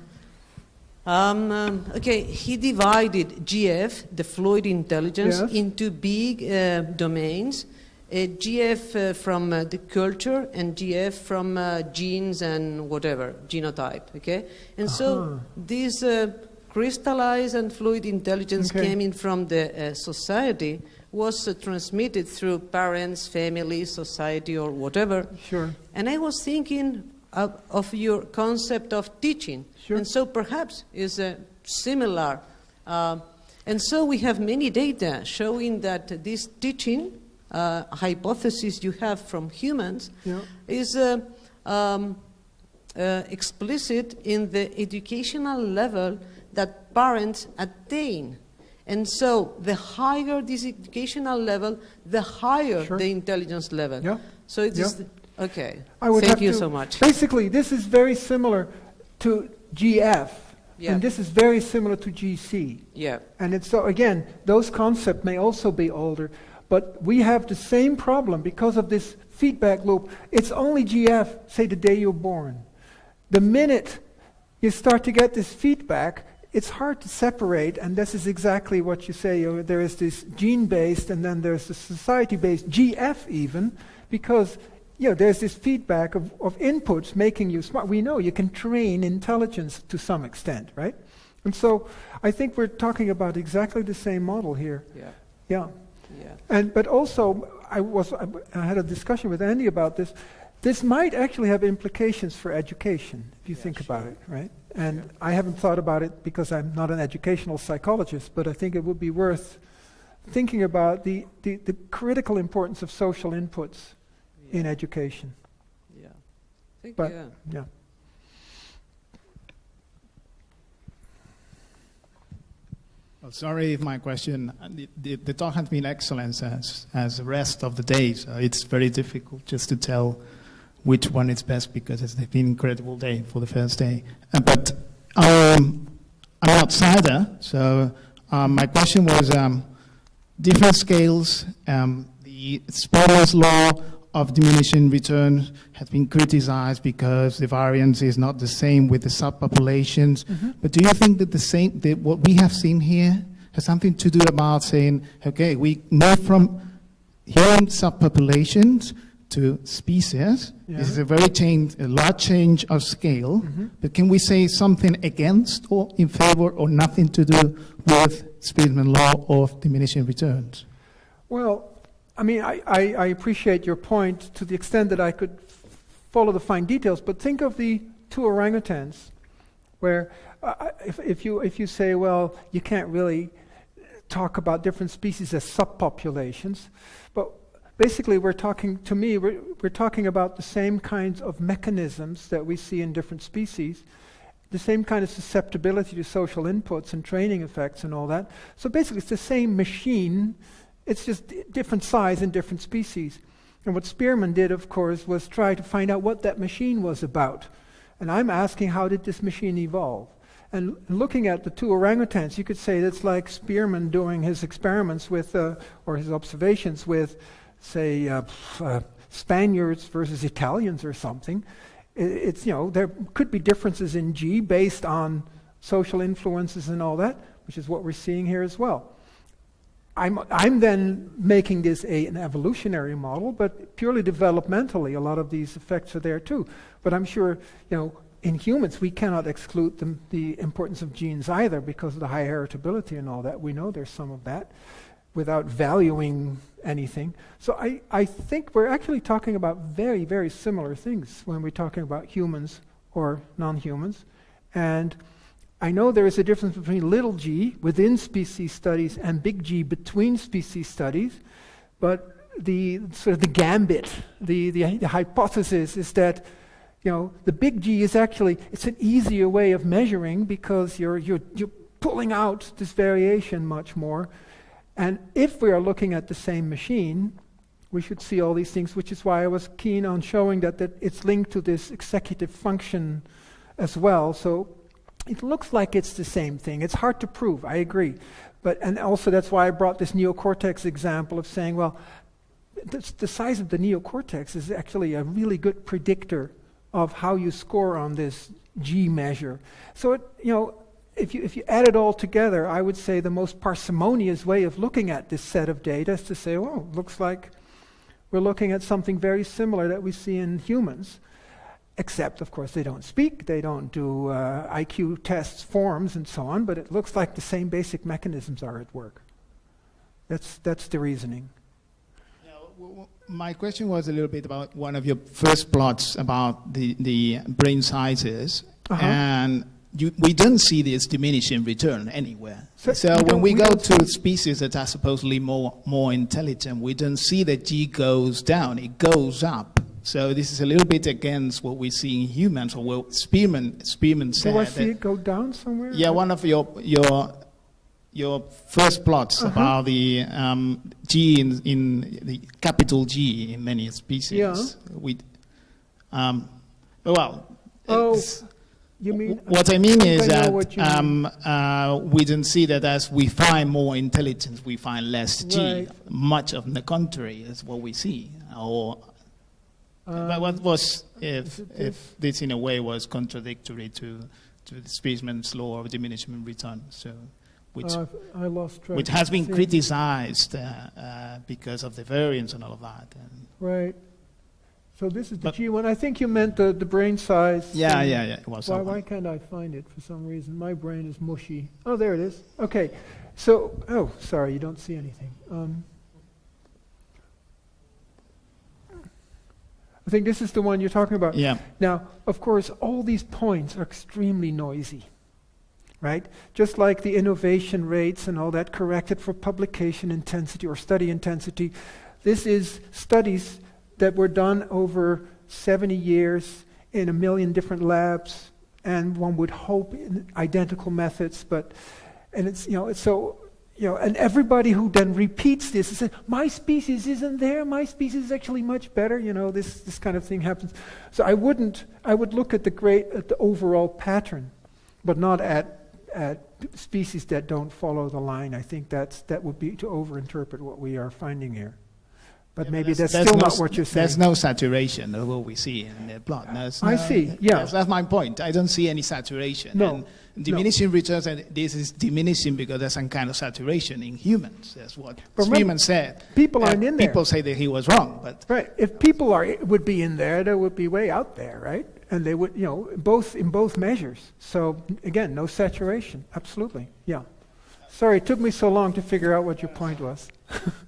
um, um, okay, he divided GF, the fluid intelligence, Yes. into big uh, domains, GF uh, from uh, the culture and GF from uh, genes and whatever, genotype, okay? And so Uh-huh. this uh, crystallized and fluid intelligence Okay. came in from the uh, society was uh, transmitted through parents, family, society, or whatever. Sure. And I was thinking of, of your concept of teaching. Sure. And so perhaps is uh, similar. Uh, and so we have many data showing that this teaching uh, hypothesis you have from humans Yeah. is uh, um, uh, explicit in the educational level that parents attain. And so the higher this educational level, the higher Sure. the intelligence level. Yeah. So it is Yeah. okay. I would Thank you to- so much. Basically, this is very similar to GF, Yeah. and this is very similar to GC. Yeah. And it's so again, those concepts may also be older, but we have the same problem because of this feedback loop. It's only GF, say the day you're born. The minute you start to get this feedback, it's hard to separate, and this is exactly what you say. There is this gene-based, and then there's the society-based GF even, because you know, there's this feedback of, of inputs making you smart. We know you can train intelligence to some extent, right? And so I think we're talking about exactly the same model here. Yeah. Yeah. Yeah. And but also I was I, I had a discussion with Andy about this. This might actually have implications for education if you Yeah, think about it, right? And I haven't thought about it because I'm not an educational psychologist, but I think it would be worth thinking about the, the, the critical importance of social inputs in education. Yeah. Thank But- you. Yeah. Well, sorry if my question, the, the, the talk has been excellent as, as the rest of the day, so it's very difficult just to tell which one is best because it's been an incredible day for the first day. Uh, but um, I'm an outsider, so um, my question was um, different scales, um, the Spearman's law of diminishing returns has been criticized because the variance is not the same with the subpopulations. Mm-hmm. But do you think that the same, that what we have seen here has something to do about saying, okay, we move from human subpopulations to species. Yeah. This is a very change, a large change of scale. Mm-hmm. But can we say something against or in favor or nothing to do with Spearman law of diminishing returns? Well, I mean, I, I, I appreciate your point to the extent that I could follow the fine details, but think of the two orangutans, where uh, if, if, you, if you say, well, you can't really talk about different species as subpopulations, but basically we're talking, to me, we're, we're talking about the same kinds of mechanisms that we see in different species, the same kind of susceptibility to social inputs and training effects and all that. So basically, it's the same machine it's just different size and different species. And what Spearman did, of course, was try to find out what that machine was about. And I'm asking, how did this machine evolve? And looking at the two orangutans, you could say that's like Spearman doing his experiments with, uh, or his observations with, say, uh, uh, Spaniards versus Italians or something. It's, you know, there could be differences in G based on social influences and all that, which is what we're seeing here as well. I'm, I'm then making this a, an evolutionary model, but purely developmentally, a lot of these effects are there too. But I'm sure, you know, in humans, we cannot exclude the, the importance of genes either because of the high heritability and all that. We know there's some of that without valuing anything. So I, I think we're actually talking about very, very similar things when we're talking about humans or non-humans. And I know there is a difference between little g within species studies and big G between species studies, but the sort of the gambit, the, the, the hypothesis is that you know the big G is actually it's an easier way of measuring because you're you're you're pulling out this variation much more. And if we are looking at the same machine, we should see all these things, which is why I was keen on showing that, that it's linked to this executive function as well. So it looks like it's the same thing. It's hard to prove, I agree. But, and also that's why I brought this neocortex example of saying, well, the, the size of the neocortex is actually a really good predictor of how you score on this G measure. So, it, you know, if you, if you add it all together, I would say the most parsimonious way of looking at this set of data is to say, oh, looks like We're looking at something very similar that we see in humans, except, of course, they don't speak, they don't do uh, IQ tests, forms, and so on, but it looks like the same basic mechanisms are at work. That's, that's the reasoning. Yeah, My question was a little bit about one of your first plots about the, the brain sizes, Uh-huh. and you, we don't see this diminishing return anywhere. So So, we when we, we go to species that are supposedly more, more intelligent, we don't see that G goes down, it goes up. So this is a little bit against what we see in humans, or what Spearman, Spearman said. Do I see it go down somewhere? yeah, one of your your your first plots Uh-huh. about the um, G in, in the capital G in many species. Yeah. We, um, well, Oh, You mean? what I mean I is I that um, uh, we don't see that as we find more intelligence, we find less G. Right. Much of the contrary is what we see. Or, but Um, what was if if this in a way was contradictory to to the Spearman's law of diminishing return? So, which uh, I lost track. which has been criticized uh, uh, because of the variance and all of that. And Right. So this is the But- G1. I think you meant the, the brain size. yeah, yeah, yeah. It was Why, why can't I find it for some reason? My brain is mushy. Oh, there it is. Okay. So, oh, sorry, you don't see anything. Um, I think this is the one you're talking about. Yeah, Now, of course, all these points are extremely noisy, right? Just like the innovation rates and all that corrected for publication intensity or study intensity, this is studies that were done over 70 years in a million different labs, and one would hope in identical methods, but, and it's, you know, it's so, you know, and everybody who then repeats this and says, my species isn't there, my species is actually much better, you know, this, this kind of thing happens. So I wouldn't, I would look at the great, at the overall pattern, but not at, at species that don't follow the line. I think that's, that would be to overinterpret what we are finding here. But Yeah, maybe that's, there's still no not what you're saying. There's no saturation of what we see in the plot. There's I no- see, yeah. That's, that's my point. I don't see any saturation. No, And diminishing returns, and this is diminishing because there's some kind of saturation in humans. That's what Spearman said. people Uh, aren't in there. People say that he was wrong, but Right. If people are would be in there, they would be way out there, right? And they would, you know, both in both measures. So again, no saturation. Absolutely. Yeah. Sorry, it took me so long to figure out what your point was. (laughs)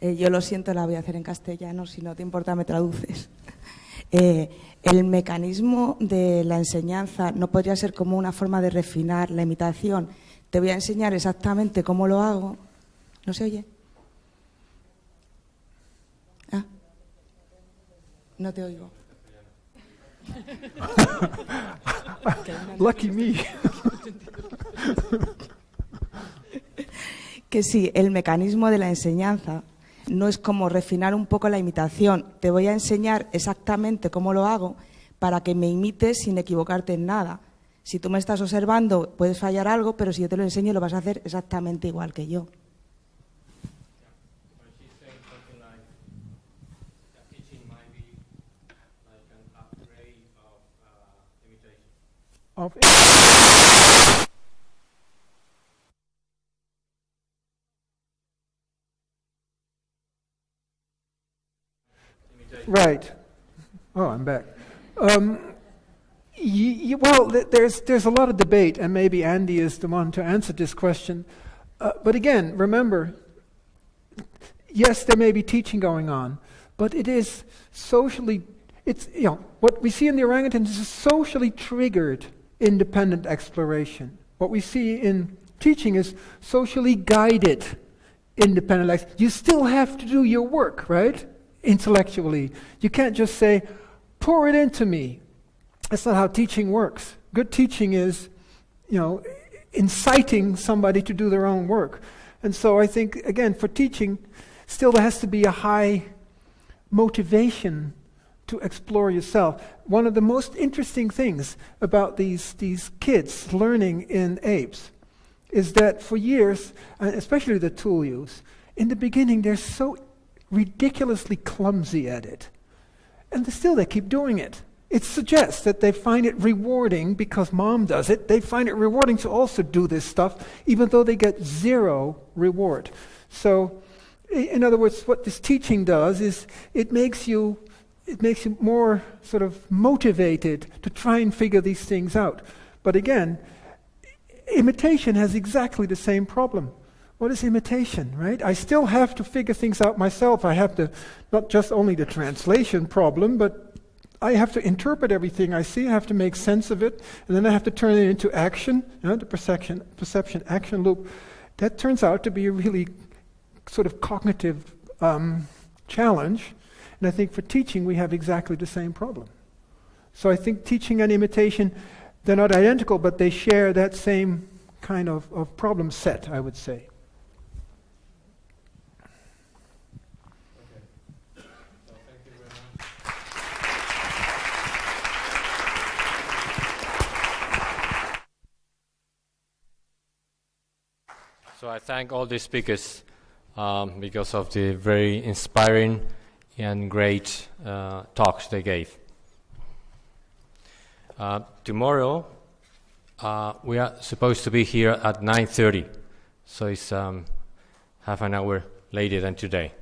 Eh, yo lo siento, la voy a hacer en castellano, si no te importa me traduces. (laughs) Eh, el mecanismo de la enseñanza no podría ser como una forma de refinar la imitación. Te voy a enseñar exactamente cómo lo hago. ¿No se oye? Ah. No te oigo. (laughs) Lucky me. (laughs) Que sí, el mecanismo de la enseñanza no es como refinar un poco la imitación. Te voy a enseñar exactamente cómo lo hago para que me imites sin equivocarte en nada. Si tú me estás observando, puedes fallar algo, pero si yo te lo enseño, lo vas a hacer exactamente igual que yo. Right. Oh, I'm back. Um, well, th- there's, there's a lot of debate, and maybe Andy is the one to answer this question. Uh, but again, remember, yes, there may be teaching going on, but it is socially, it's, you know, what we see in the orangutans is a socially triggered independent exploration. What we see in teaching is socially guided independent ex- You still have to do your work, right? Intellectually. You can't just say, pour it into me. That's not how teaching works. Good teaching is, you know, inciting somebody to do their own work. And so I think, again, for teaching, still there has to be a high motivation to explore yourself. One of the most interesting things about these, these kids learning in apes is that for years, and especially the tool use, in the beginning they're so ridiculously clumsy at it. And still they keep doing it. it suggests that they find it rewarding because mom does it. They find it rewarding to also do this stuff, even though they get zero reward. So, in other words, what this teaching does is it makes you it makes you more sort of motivated to try and figure these things out. But again, imitation has exactly the same problem. What is imitation, right? I still have to figure things out myself. I have to, not just only the translation problem, but I have to interpret everything I see. I have to make sense of it, and then I have to turn it into action, you know, the perception, perception action loop. That turns out to be a really sort of cognitive um, challenge. And I think for teaching, we have exactly the same problem. So I think teaching and imitation, they're not identical, but they share that same kind of, of problem set, I would say. So I thank all the speakers um, because of the very inspiring and great uh, talks they gave. Uh, tomorrow, uh, we are supposed to be here at 9.30, so it's um, half an hour later than today.